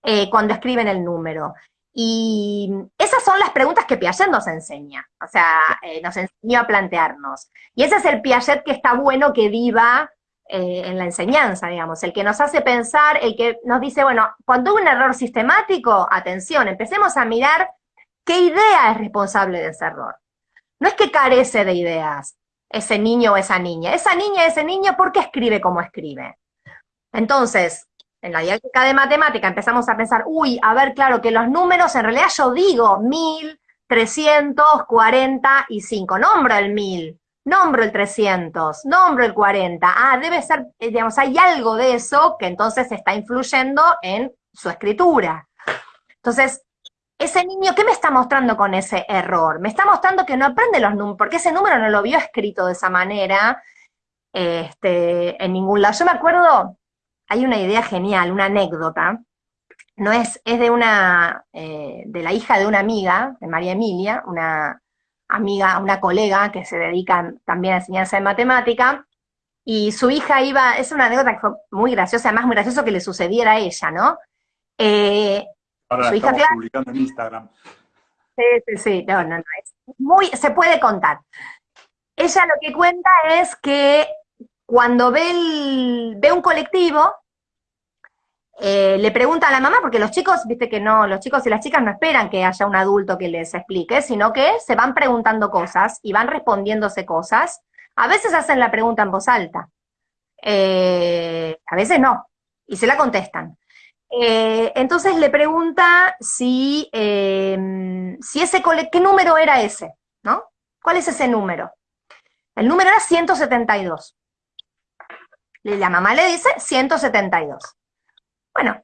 Speaker 2: eh, cuando escriben el número? Y esas son las preguntas que Piaget nos enseña, o sea, eh, nos enseñó a plantearnos. Y ese es el Piaget que está bueno que viva eh, en la enseñanza, digamos, el que nos hace pensar, el que nos dice, bueno, cuando hay un error sistemático, atención, empecemos a mirar qué idea es responsable de ese error. No es que carece de ideas ese niño o esa niña, esa niña, ese niño, ¿por qué escribe como escribe? Entonces, en la dialéctica de matemática empezamos a pensar, uy, a ver, claro, que los números, en realidad yo digo 1345, nombro el 1000, nombro el 300, nombro el 40, ah, debe ser, eh, digamos, hay algo de eso que entonces está influyendo en su escritura. Entonces, ese niño, ¿qué me está mostrando con ese error? Me está mostrando que no aprende los números, porque ese número no lo vio escrito de esa manera este, en ningún lado. Yo me acuerdo, hay una idea genial, una anécdota, no es, es de una, eh, de la hija de una amiga, de María Emilia, una amiga, una colega que se dedica también a enseñanza de matemática, y su hija iba, es una anécdota que fue muy graciosa, además muy gracioso que le sucediera a ella, ¿no?
Speaker 1: Eh, Ahora su hija, publicando en Instagram.
Speaker 2: Sí, sí, sí, no, no, no, es muy, se puede contar. Ella lo que cuenta es que cuando ve, ve un colectivo, eh, le pregunta a la mamá, porque los chicos, viste que no, los chicos y las chicas no esperan que haya un adulto que les explique, sino que se van preguntando cosas y van respondiéndose cosas. A veces hacen la pregunta en voz alta, eh, a veces no, y se la contestan. Eh, entonces le pregunta si, si ese ¿qué número era ese? ¿No? ¿Cuál es ese número? El número era 172. La mamá le dice 172. Bueno,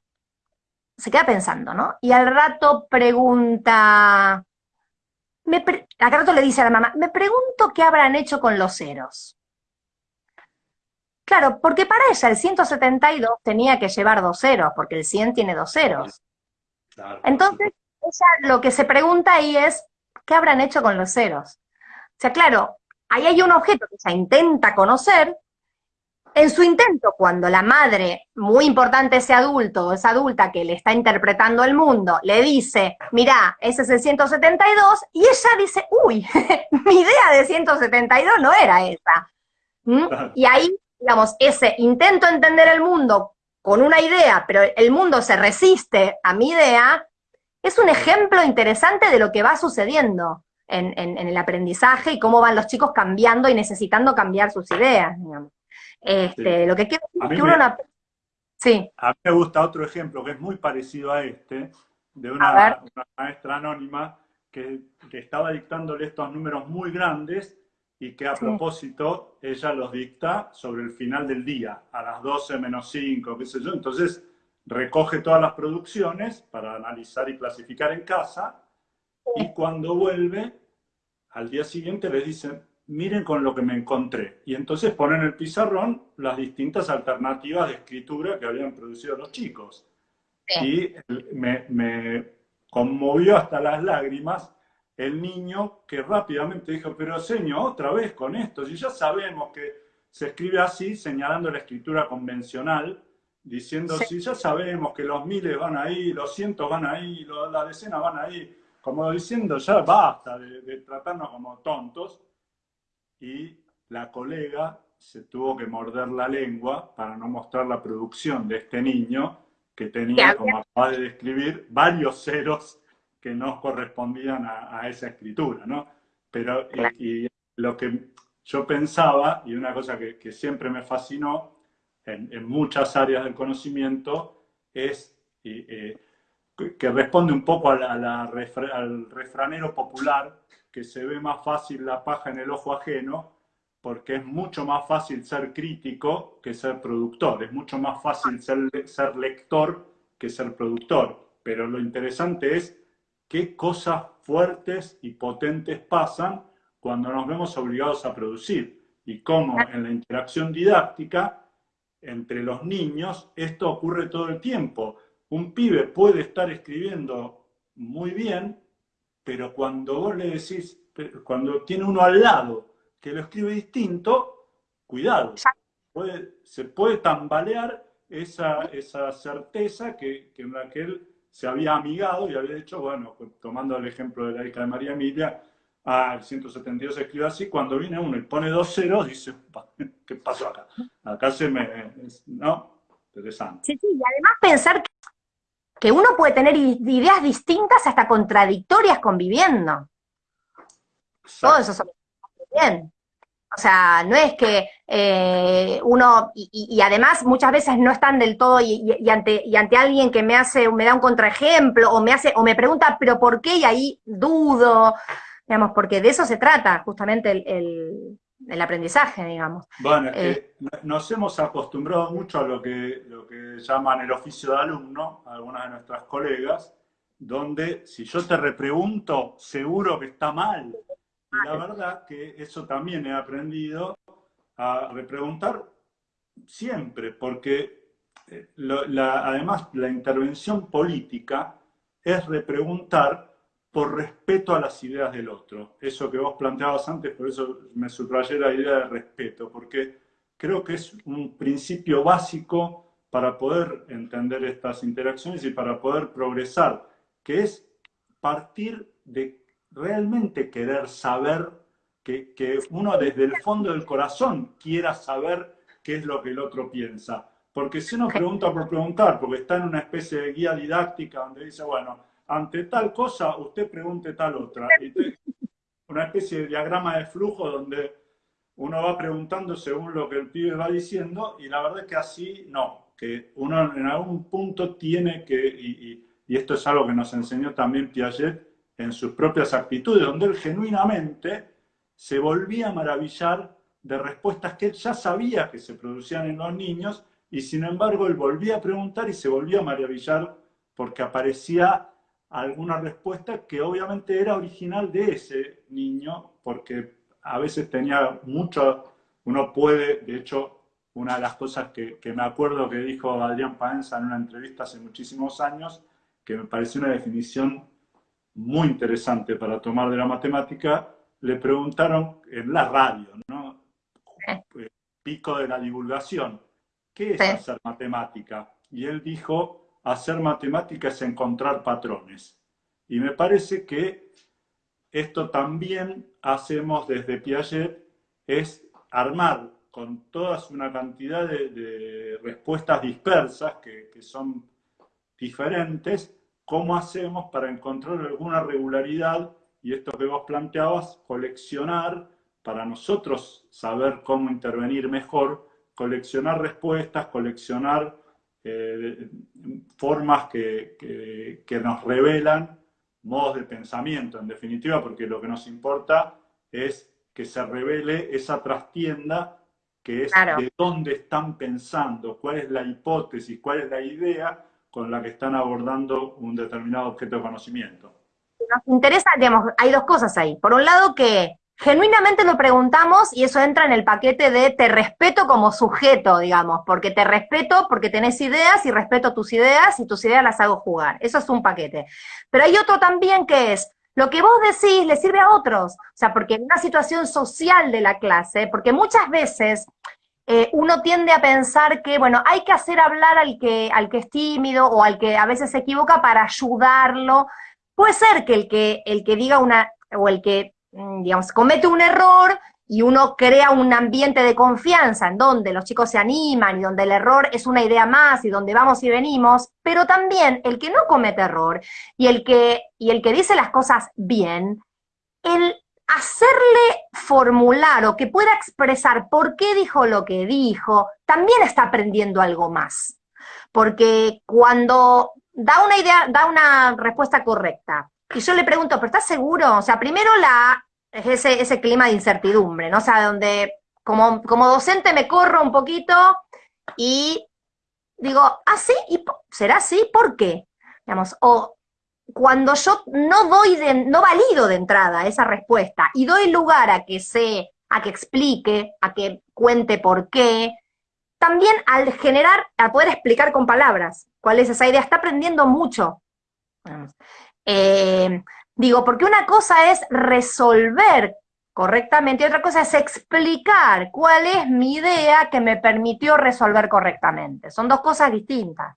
Speaker 2: se queda pensando, ¿no? Y al rato pregunta, me al rato le dice a la mamá, me pregunto qué habrán hecho con los ceros. Claro, porque para ella el 172 tenía que llevar dos ceros, porque el 100 tiene dos ceros. Entonces, ella lo que se pregunta ahí es, ¿qué habrán hecho con los ceros? O sea, claro, ahí hay un objeto que ella intenta conocer, en su intento, cuando la madre, muy importante ese adulto o esa adulta que le está interpretando el mundo, le dice, mirá, ese es el 172, y ella dice, uy, mi idea de 172 no era esa. ¿Mm? Y ahí, digamos, ese intento entender el mundo con una idea, pero el mundo se resiste a mi idea, es un ejemplo interesante de lo que va sucediendo en, en el aprendizaje y cómo van los chicos cambiando y necesitando cambiar sus ideas, digamos. Este, Lo que quiero
Speaker 1: decir es que uno... Sí. A mí me gusta otro ejemplo que es muy parecido a este, de una, maestra anónima que, estaba dictándole estos números muy grandes y que a propósito ella los dicta sobre el final del día, a las 12 menos 5, qué sé yo. Entonces recoge todas las producciones para analizar y clasificar en casa y cuando vuelve, al día siguiente les dicen, miren con lo que me encontré. Y entonces ponen en el pizarrón las distintas alternativas de escritura que habían producido los chicos. Y me, conmovió hasta las lágrimas el niño que rápidamente dijo, pero señor, otra vez con esto, si ya sabemos que se escribe así, señalando la escritura convencional, diciendo, si ya sabemos que los miles van ahí, los cientos van ahí, las decenas van ahí, como diciendo, ya basta de tratarnos como tontos, y la colega se tuvo que morder la lengua para no mostrar la producción de este niño que tenía, como acaba de describir, varios ceros que no correspondían a, esa escritura, ¿no? Pero, y, lo que yo pensaba, y una cosa que, siempre me fascinó en, muchas áreas del conocimiento, es eh, que responde un poco al refranero popular que se ve más fácil la paja en el ojo ajeno, porque es mucho más fácil ser crítico que ser productor, es mucho más fácil ser, lector que ser productor. Pero lo interesante es qué cosas fuertes y potentes pasan cuando nos vemos obligados a producir y cómo en la interacción didáctica entre los niños esto ocurre todo el tiempo. Un pibe puede estar escribiendo muy bien, pero cuando vos le decís, cuando tiene uno al lado que lo escribe distinto, cuidado, se puede tambalear esa, esa certeza que, que en la que él se había amigado y había dicho, bueno, tomando el ejemplo de la hija de María Emilia, ah, el 172 se escribe así, cuando viene uno y pone dos ceros, dice, ¿qué pasó acá? Acá se me... ¿No? Interesante.
Speaker 2: Sí, sí, y además pensar que uno puede tener ideas distintas hasta contradictorias conviviendo. Todo eso son bien. O sea, no es que eh, uno, y, además muchas veces no están del todo, y, ante, y ante alguien que me hace, me da un contraejemplo, o me hace, o me pregunta, pero ¿por qué? Y ahí dudo, digamos, porque de eso se trata justamente el, el aprendizaje, digamos.
Speaker 1: Bueno, es que eh, nos hemos acostumbrado mucho a lo que, lo que llaman el oficio de alumno, algunas de nuestras colegas, donde si yo te repregunto, seguro que está mal. Y la verdad que eso también he aprendido a repreguntar siempre, porque eh, además la intervención política es repreguntar por respeto a las ideas del otro. Eso que vos planteabas antes, por eso me subrayé la idea de respeto, porque creo que es un principio básico para poder entender estas interacciones y para poder progresar, que es partir de realmente querer saber, que, que uno desde el fondo del corazón quiera saber qué es lo que el otro piensa. Porque si uno pregunta por preguntar, porque está en una especie de guía didáctica donde dice, bueno, ante tal cosa usted pregunte tal otra. una especie de diagrama de flujo donde uno va preguntando según lo que el pibe va diciendo y la verdad es que así no, que uno en algún punto tiene que, y, esto es algo que nos enseñó también Piaget en sus propias actitudes, donde él genuinamente se volvía a maravillar de respuestas que él ya sabía que se producían en los niños y sin embargo él volvía a preguntar y se volvía a maravillar porque aparecía alguna respuesta que obviamente era original de ese niño, porque a veces tenía mucho, uno puede, de hecho, una de las cosas que, me acuerdo que dijo Adrián Paenza en una entrevista hace muchísimos años, que me pareció una definición muy interesante para tomar de la matemática, le preguntaron en la radio, ¿no? Eh, pico de la divulgación, ¿qué es hacer matemática? Y él dijo, hacer matemática es encontrar patrones. Y me parece que esto también hacemos desde Piaget, es armar con toda una cantidad de, respuestas dispersas que, que, son diferentes, cómo hacemos para encontrar alguna regularidad y esto que vos planteabas, coleccionar para nosotros saber cómo intervenir mejor, coleccionar respuestas, coleccionar eh, formas que, que, nos revelan modos de pensamiento, en definitiva, porque lo que nos importa es que se revele esa trastienda que es de dónde están pensando, cuál es la hipótesis, cuál es la idea con la que están abordando un determinado objeto de conocimiento.
Speaker 2: Nos interesa, digamos, hay dos cosas ahí. Por un lado que genuinamente lo preguntamos y eso entra en el paquete de te respeto como sujeto, digamos, porque te respeto porque tenés ideas y respeto tus ideas y tus ideas las hago jugar. Eso es un paquete. Pero hay otro también que es, lo que vos decís le sirve a otros. O sea, porque en una situación social de la clase, porque muchas veces eh, uno tiende a pensar que, bueno, hay que hacer hablar al que, al que es tímido o al que a veces se equivoca para ayudarlo. Puede ser que el que, el que diga una, o el que digamos, comete un error y uno crea un ambiente de confianza en donde los chicos se animan y donde el error es una idea más y donde vamos y venimos, pero también el que no comete error y el que, y el que dice las cosas bien, el hacerle formular o que pueda expresar por qué dijo lo que dijo, también está aprendiendo algo más. Porque cuando da una idea, da una respuesta correcta, y yo le pregunto, ¿pero estás seguro? O sea, primero la es ese, ese clima de incertidumbre, ¿no? O sea, donde como, como docente me corro un poquito y digo, ¿ah, sí? ¿Y ¿Será así? ¿Por qué? Digamos, o cuando yo no doy de, no valido de entrada esa respuesta y doy lugar a que se, a que explique, a que cuente por qué, también al generar, al poder explicar con palabras cuál es esa idea, está aprendiendo mucho. Eh, Digo, porque una cosa es resolver correctamente y otra cosa es explicar cuál es mi idea que me permitió resolver correctamente. Son dos cosas distintas.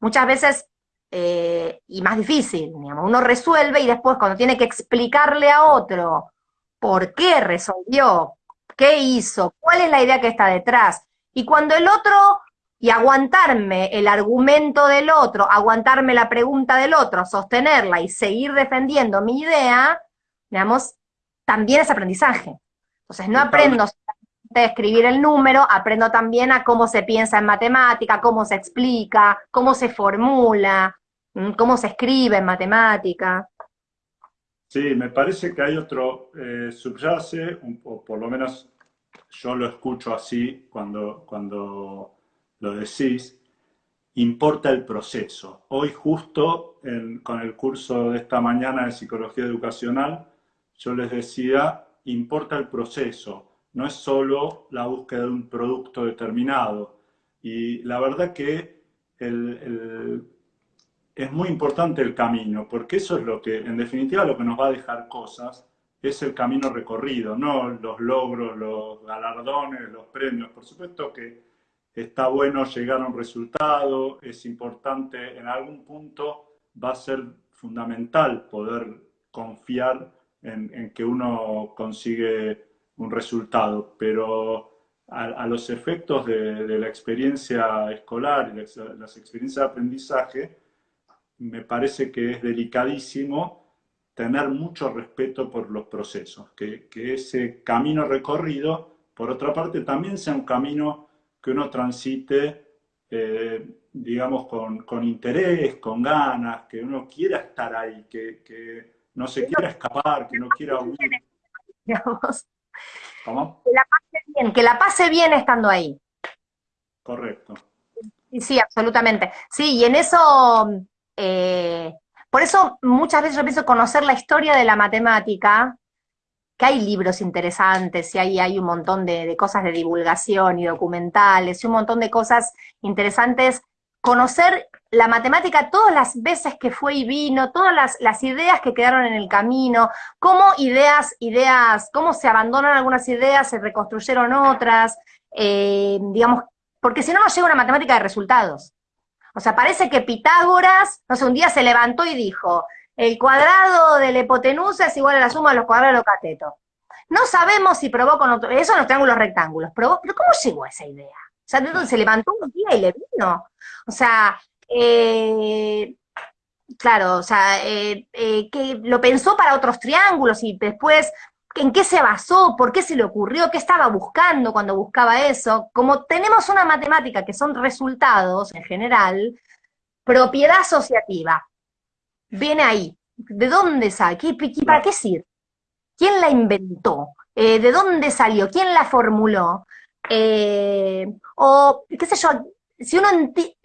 Speaker 2: Muchas veces, eh, y más difícil, digamos, uno resuelve y después cuando tiene que explicarle a otro por qué resolvió, qué hizo, cuál es la idea que está detrás, y cuando el otro y aguantarme el argumento del otro, aguantarme la pregunta del otro, sostenerla y seguir defendiendo mi idea, digamos, también es aprendizaje. Entonces no aprendo solamente a escribir el número, aprendo también a cómo se piensa en matemática, cómo se explica, cómo se formula, cómo se escribe en matemática.
Speaker 1: Sí, me parece que hay otro eh, subyace, o por lo menos yo lo escucho así cuando, cuando lo decís, importa el proceso. Hoy justo con el curso de esta mañana de Psicología Educacional, yo les decía, importa el proceso, no es solo la búsqueda de un producto determinado. Y la verdad que es muy importante el camino, porque eso es lo que, en definitiva, lo que nos va a dejar cosas es el camino recorrido, no los logros, los galardones, los premios. Por supuesto que está bueno llegar a un resultado, es importante, en algún punto va a ser fundamental poder confiar en, que uno consigue un resultado, pero a, los efectos de, la experiencia escolar y las experiencias de aprendizaje, me parece que es delicadísimo tener mucho respeto por los procesos, que, ese camino recorrido, por otra parte, también sea un camino que uno transite, eh, digamos, con, interés, con ganas, que uno quiera estar ahí, que, no se quiera escapar, que no quiera huir.
Speaker 2: ¿Cómo? Que la pase bien, que la pase bien estando ahí.
Speaker 1: Correcto.
Speaker 2: Sí, sí, absolutamente. Sí, y en eso eh, por eso muchas veces yo pienso conocer la historia de la matemática, que hay libros interesantes y hay, hay un montón de, cosas de divulgación y documentales y un montón de cosas interesantes. Conocer la matemática todas las veces que fue y vino, todas las, ideas que quedaron en el camino, cómo ideas, ideas, cómo se abandonan algunas ideas, se reconstruyeron otras, eh, digamos, porque si no nos llega una matemática de resultados. O sea, parece que Pitágoras, no sé, un día se levantó y dijo, el cuadrado de la hipotenusa es igual a la suma de los cuadrados de los catetos. No sabemos si probó con otro, eso en los triángulos rectángulos, pero ¿cómo llegó a esa idea? O sea, ¿de se levantó un día y le vino? O sea, eh, claro, o sea, eh, eh, que lo pensó para otros triángulos y después en qué se basó, por qué se le ocurrió, qué estaba buscando cuando buscaba eso. Como tenemos una matemática que son resultados en general, propiedad asociativa, viene ahí. ¿De dónde sale? ¿Para qué sirve? ¿Quién la inventó? Eh, ¿De dónde salió? ¿Quién la formuló? Eh, o, qué sé yo, si uno,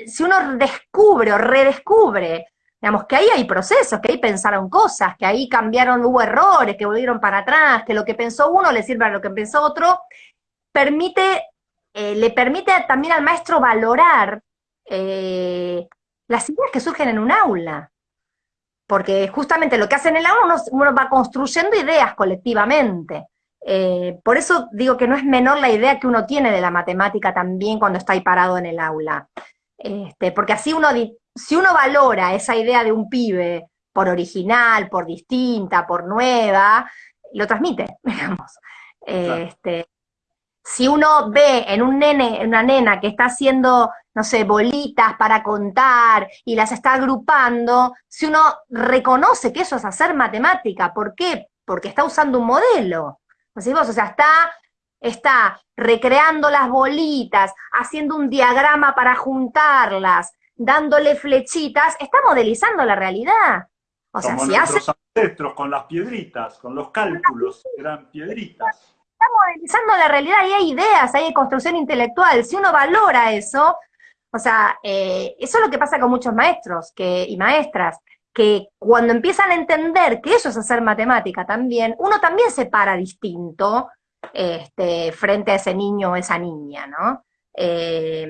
Speaker 2: si uno descubre o redescubre Digamos, que ahí hay procesos, que ahí pensaron cosas, que ahí cambiaron, hubo errores, que volvieron para atrás, que lo que pensó uno le sirve a lo que pensó otro, permite, eh, le permite también al maestro valorar eh, las ideas que surgen en un aula. Porque justamente lo que hace en el aula, uno, va construyendo ideas colectivamente. Eh, por eso digo que no es menor la idea que uno tiene de la matemática también cuando está ahí parado en el aula. Este, porque así uno si uno valora esa idea de un pibe por original, por distinta, por nueva, lo transmite, digamos. Este, si uno ve en un nene, en una nena que está haciendo, no sé, bolitas para contar y las está agrupando, si uno reconoce que eso es hacer matemática, ¿por qué? Porque está usando un modelo. O sea, está, está recreando las bolitas, haciendo un diagrama para juntarlas, dándole flechitas, está modelizando la realidad.
Speaker 1: O sea, si hace... ancestros con las piedritas, con los cálculos, eran piedritas.
Speaker 2: Está modelizando la realidad y hay ideas, hay construcción intelectual. Si uno valora eso, o sea, eh, eso es lo que pasa con muchos maestros y maestras, que cuando empiezan a entender que eso es hacer matemática también, uno también se para distinto este, frente a ese niño o esa niña, ¿no? Eh,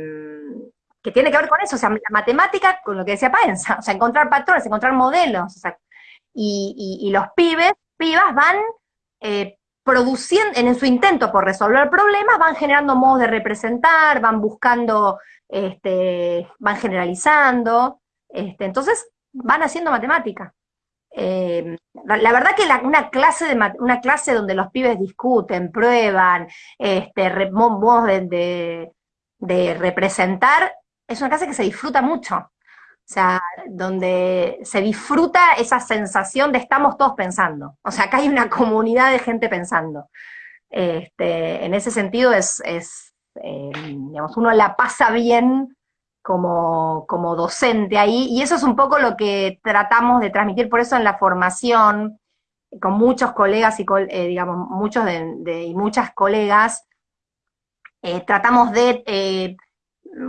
Speaker 2: que tiene que ver con eso, o sea, la matemática, con lo que decía Paenza, o sea, encontrar patrones, encontrar modelos, y, los pibes, pibas van eh, produciendo, en su intento por resolver problemas, van generando modos de representar, van buscando, este, van generalizando, este, entonces van haciendo matemática. Eh, la, verdad que una, clase de, una clase donde los pibes discuten, prueban, este, modos de, de representar, es una clase que se disfruta mucho. O sea, donde se disfruta esa sensación de estamos todos pensando. O sea, acá hay una comunidad de gente pensando. Este, en ese sentido es, eh, digamos, uno la pasa bien como, como, docente ahí, y eso es un poco lo que tratamos de transmitir, por eso en la formación, con muchos colegas y, eh, digamos, muchos y muchas colegas, eh, tratamos de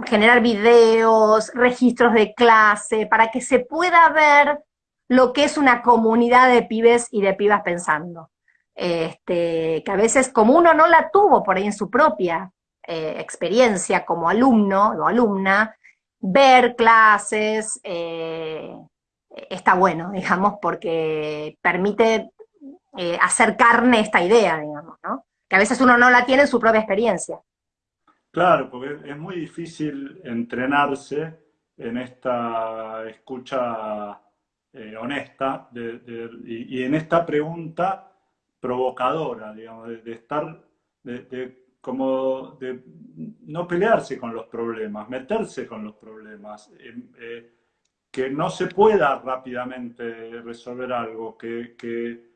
Speaker 2: generar videos, registros de clase, para que se pueda ver lo que es una comunidad de pibes y de pibas pensando. Este, que a veces como uno no la tuvo por ahí en su propia eh, experiencia como alumno o alumna, ver clases eh, está bueno, digamos, porque permite eh, hacer carne esta idea, digamos, ¿no? Que a veces uno no la tiene en su propia experiencia.
Speaker 1: Claro, porque es muy difícil entrenarse en esta escucha eh, honesta y, en esta pregunta provocadora, digamos, de, estar, de, como de no pelearse con los problemas, meterse con los problemas, eh, que no se pueda rápidamente resolver algo, que, que,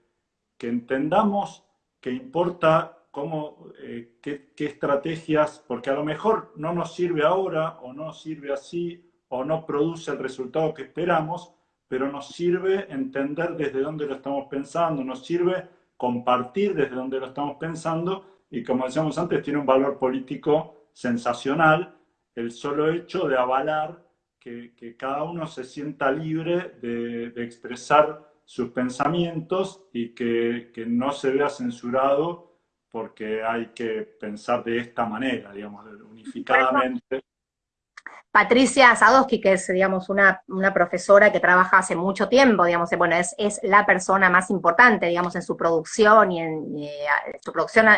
Speaker 1: entendamos que importa cómo, eh, qué, qué, estrategias, porque a lo mejor no nos sirve ahora o no sirve así o no produce el resultado que esperamos, pero nos sirve entender desde dónde lo estamos pensando, nos sirve compartir desde dónde lo estamos pensando y como decíamos antes, tiene un valor político sensacional el solo hecho de avalar que, cada uno se sienta libre de, expresar sus pensamientos y que, que, no se vea censurado porque hay que pensar de esta manera, digamos, unificadamente.
Speaker 2: Patricia Sadowski, que es, digamos, una, profesora que trabaja hace mucho tiempo, digamos, bueno, es, es la persona más importante, digamos, en su producción y en eh, su producción,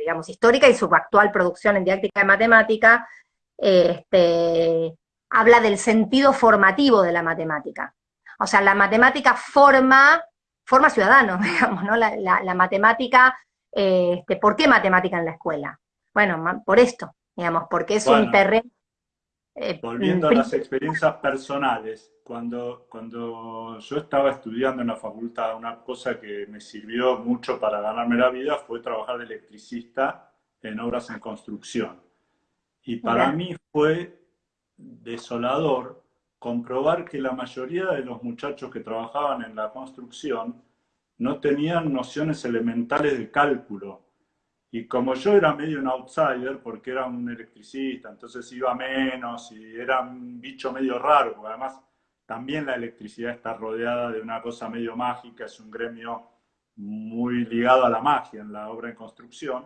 Speaker 2: digamos, histórica y su actual producción en didáctica de matemática, este, habla del sentido formativo de la matemática. O sea, la matemática forma, forma ciudadanos, digamos, ¿no? La, matemática, este, ¿por qué matemática en la escuela? Bueno, por esto, digamos, porque es un terreno
Speaker 1: eh, Volviendo a las experiencias personales, cuando, cuando yo estaba estudiando en la facultad, una cosa que me sirvió mucho para ganarme la vida fue trabajar de electricista en obras en construcción. Y para mí fue desolador comprobar que la mayoría de los muchachos que trabajaban en la construcción no tenían nociones elementales de cálculo y como yo era medio un outsider, porque era un electricista, entonces iba menos y era un bicho medio raro, porque además también la electricidad está rodeada de una cosa medio mágica, es un gremio muy ligado a la magia en la obra en construcción.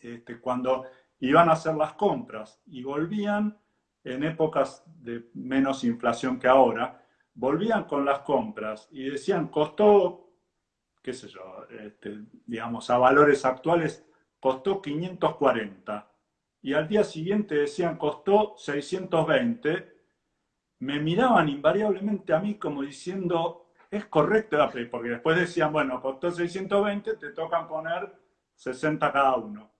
Speaker 1: Este, cuando iban a hacer las compras y volvían en épocas de menos inflación que ahora, volvían con las compras y decían, costó qué sé yo, este, digamos, a valores actuales, costó 540. Y al día siguiente decían, costó 620. Me miraban invariablemente a mí como diciendo, es correcto, porque después decían, bueno, costó 620, te tocan poner 60 cada uno.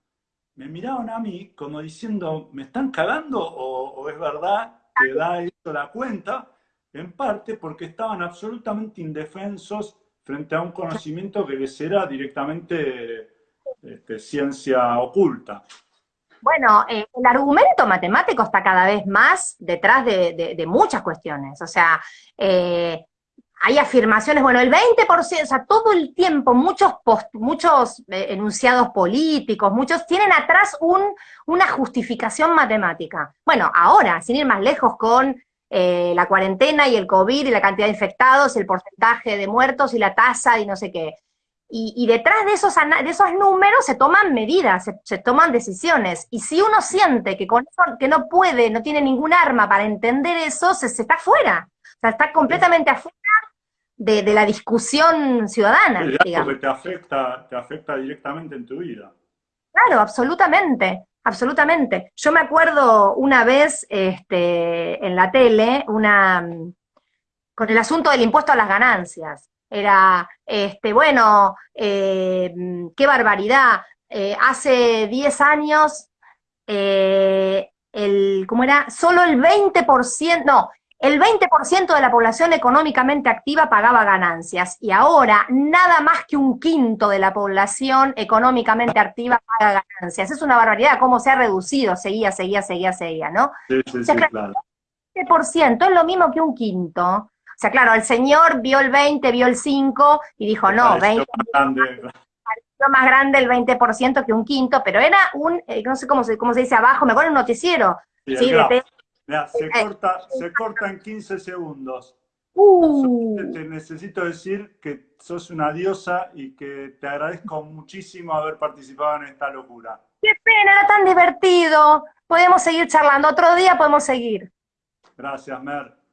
Speaker 1: Me miraban a mí como diciendo, ¿me están cagando o, o es verdad que da eso la cuenta? En parte porque estaban absolutamente indefensos frente a un conocimiento que les era directamente este, ciencia oculta.
Speaker 2: Bueno, eh, el argumento matemático está cada vez más detrás de, muchas cuestiones. O sea, eh, hay afirmaciones, bueno, el 20%, o sea, todo el tiempo muchos, muchos eh, enunciados políticos, muchos tienen atrás un, una justificación matemática. Bueno, ahora, sin ir más lejos con eh, la cuarentena y el COVID y la cantidad de infectados, el porcentaje de muertos y la tasa y no sé qué. Y, detrás de esos, de esos números se toman medidas, se, toman decisiones. Y si uno siente que, con que no puede, no tiene ningún arma para entender eso, se, está fuera. O sea, está completamente afuera de, la discusión ciudadana.
Speaker 1: Porque te afecta, te afecta directamente en tu vida.
Speaker 2: Claro, absolutamente. Absolutamente. Yo me acuerdo una vez este, en la tele, una, con el asunto del impuesto a las ganancias. Era, este, bueno, eh, qué barbaridad. Eh, hace 10 años, eh, el, ¿cómo era? Solo el 20%, no, el 20% de la población económicamente activa pagaba ganancias y ahora nada más que un quinto de la población económicamente activa paga ganancias. Es una barbaridad cómo se ha reducido, seguía, seguía, seguía, seguía, ¿no? Sí, sí, sí, claro. El 20% es lo mismo que un quinto. O sea, claro, el señor vio el 20, vio el 5 y dijo, no, 20 más grande. más grande el 20% que un quinto, pero era un, eh, no sé cómo se, cómo se dice abajo, me acuerdo un noticiero,
Speaker 1: sí, de, se, eh, corta, se corta en 15 segundos. Uh. Te necesito decir que sos una diosa y que te agradezco muchísimo haber participado en esta locura.
Speaker 2: Qué pena, era tan divertido. Podemos seguir charlando. Otro día podemos seguir.
Speaker 1: Gracias, Mer.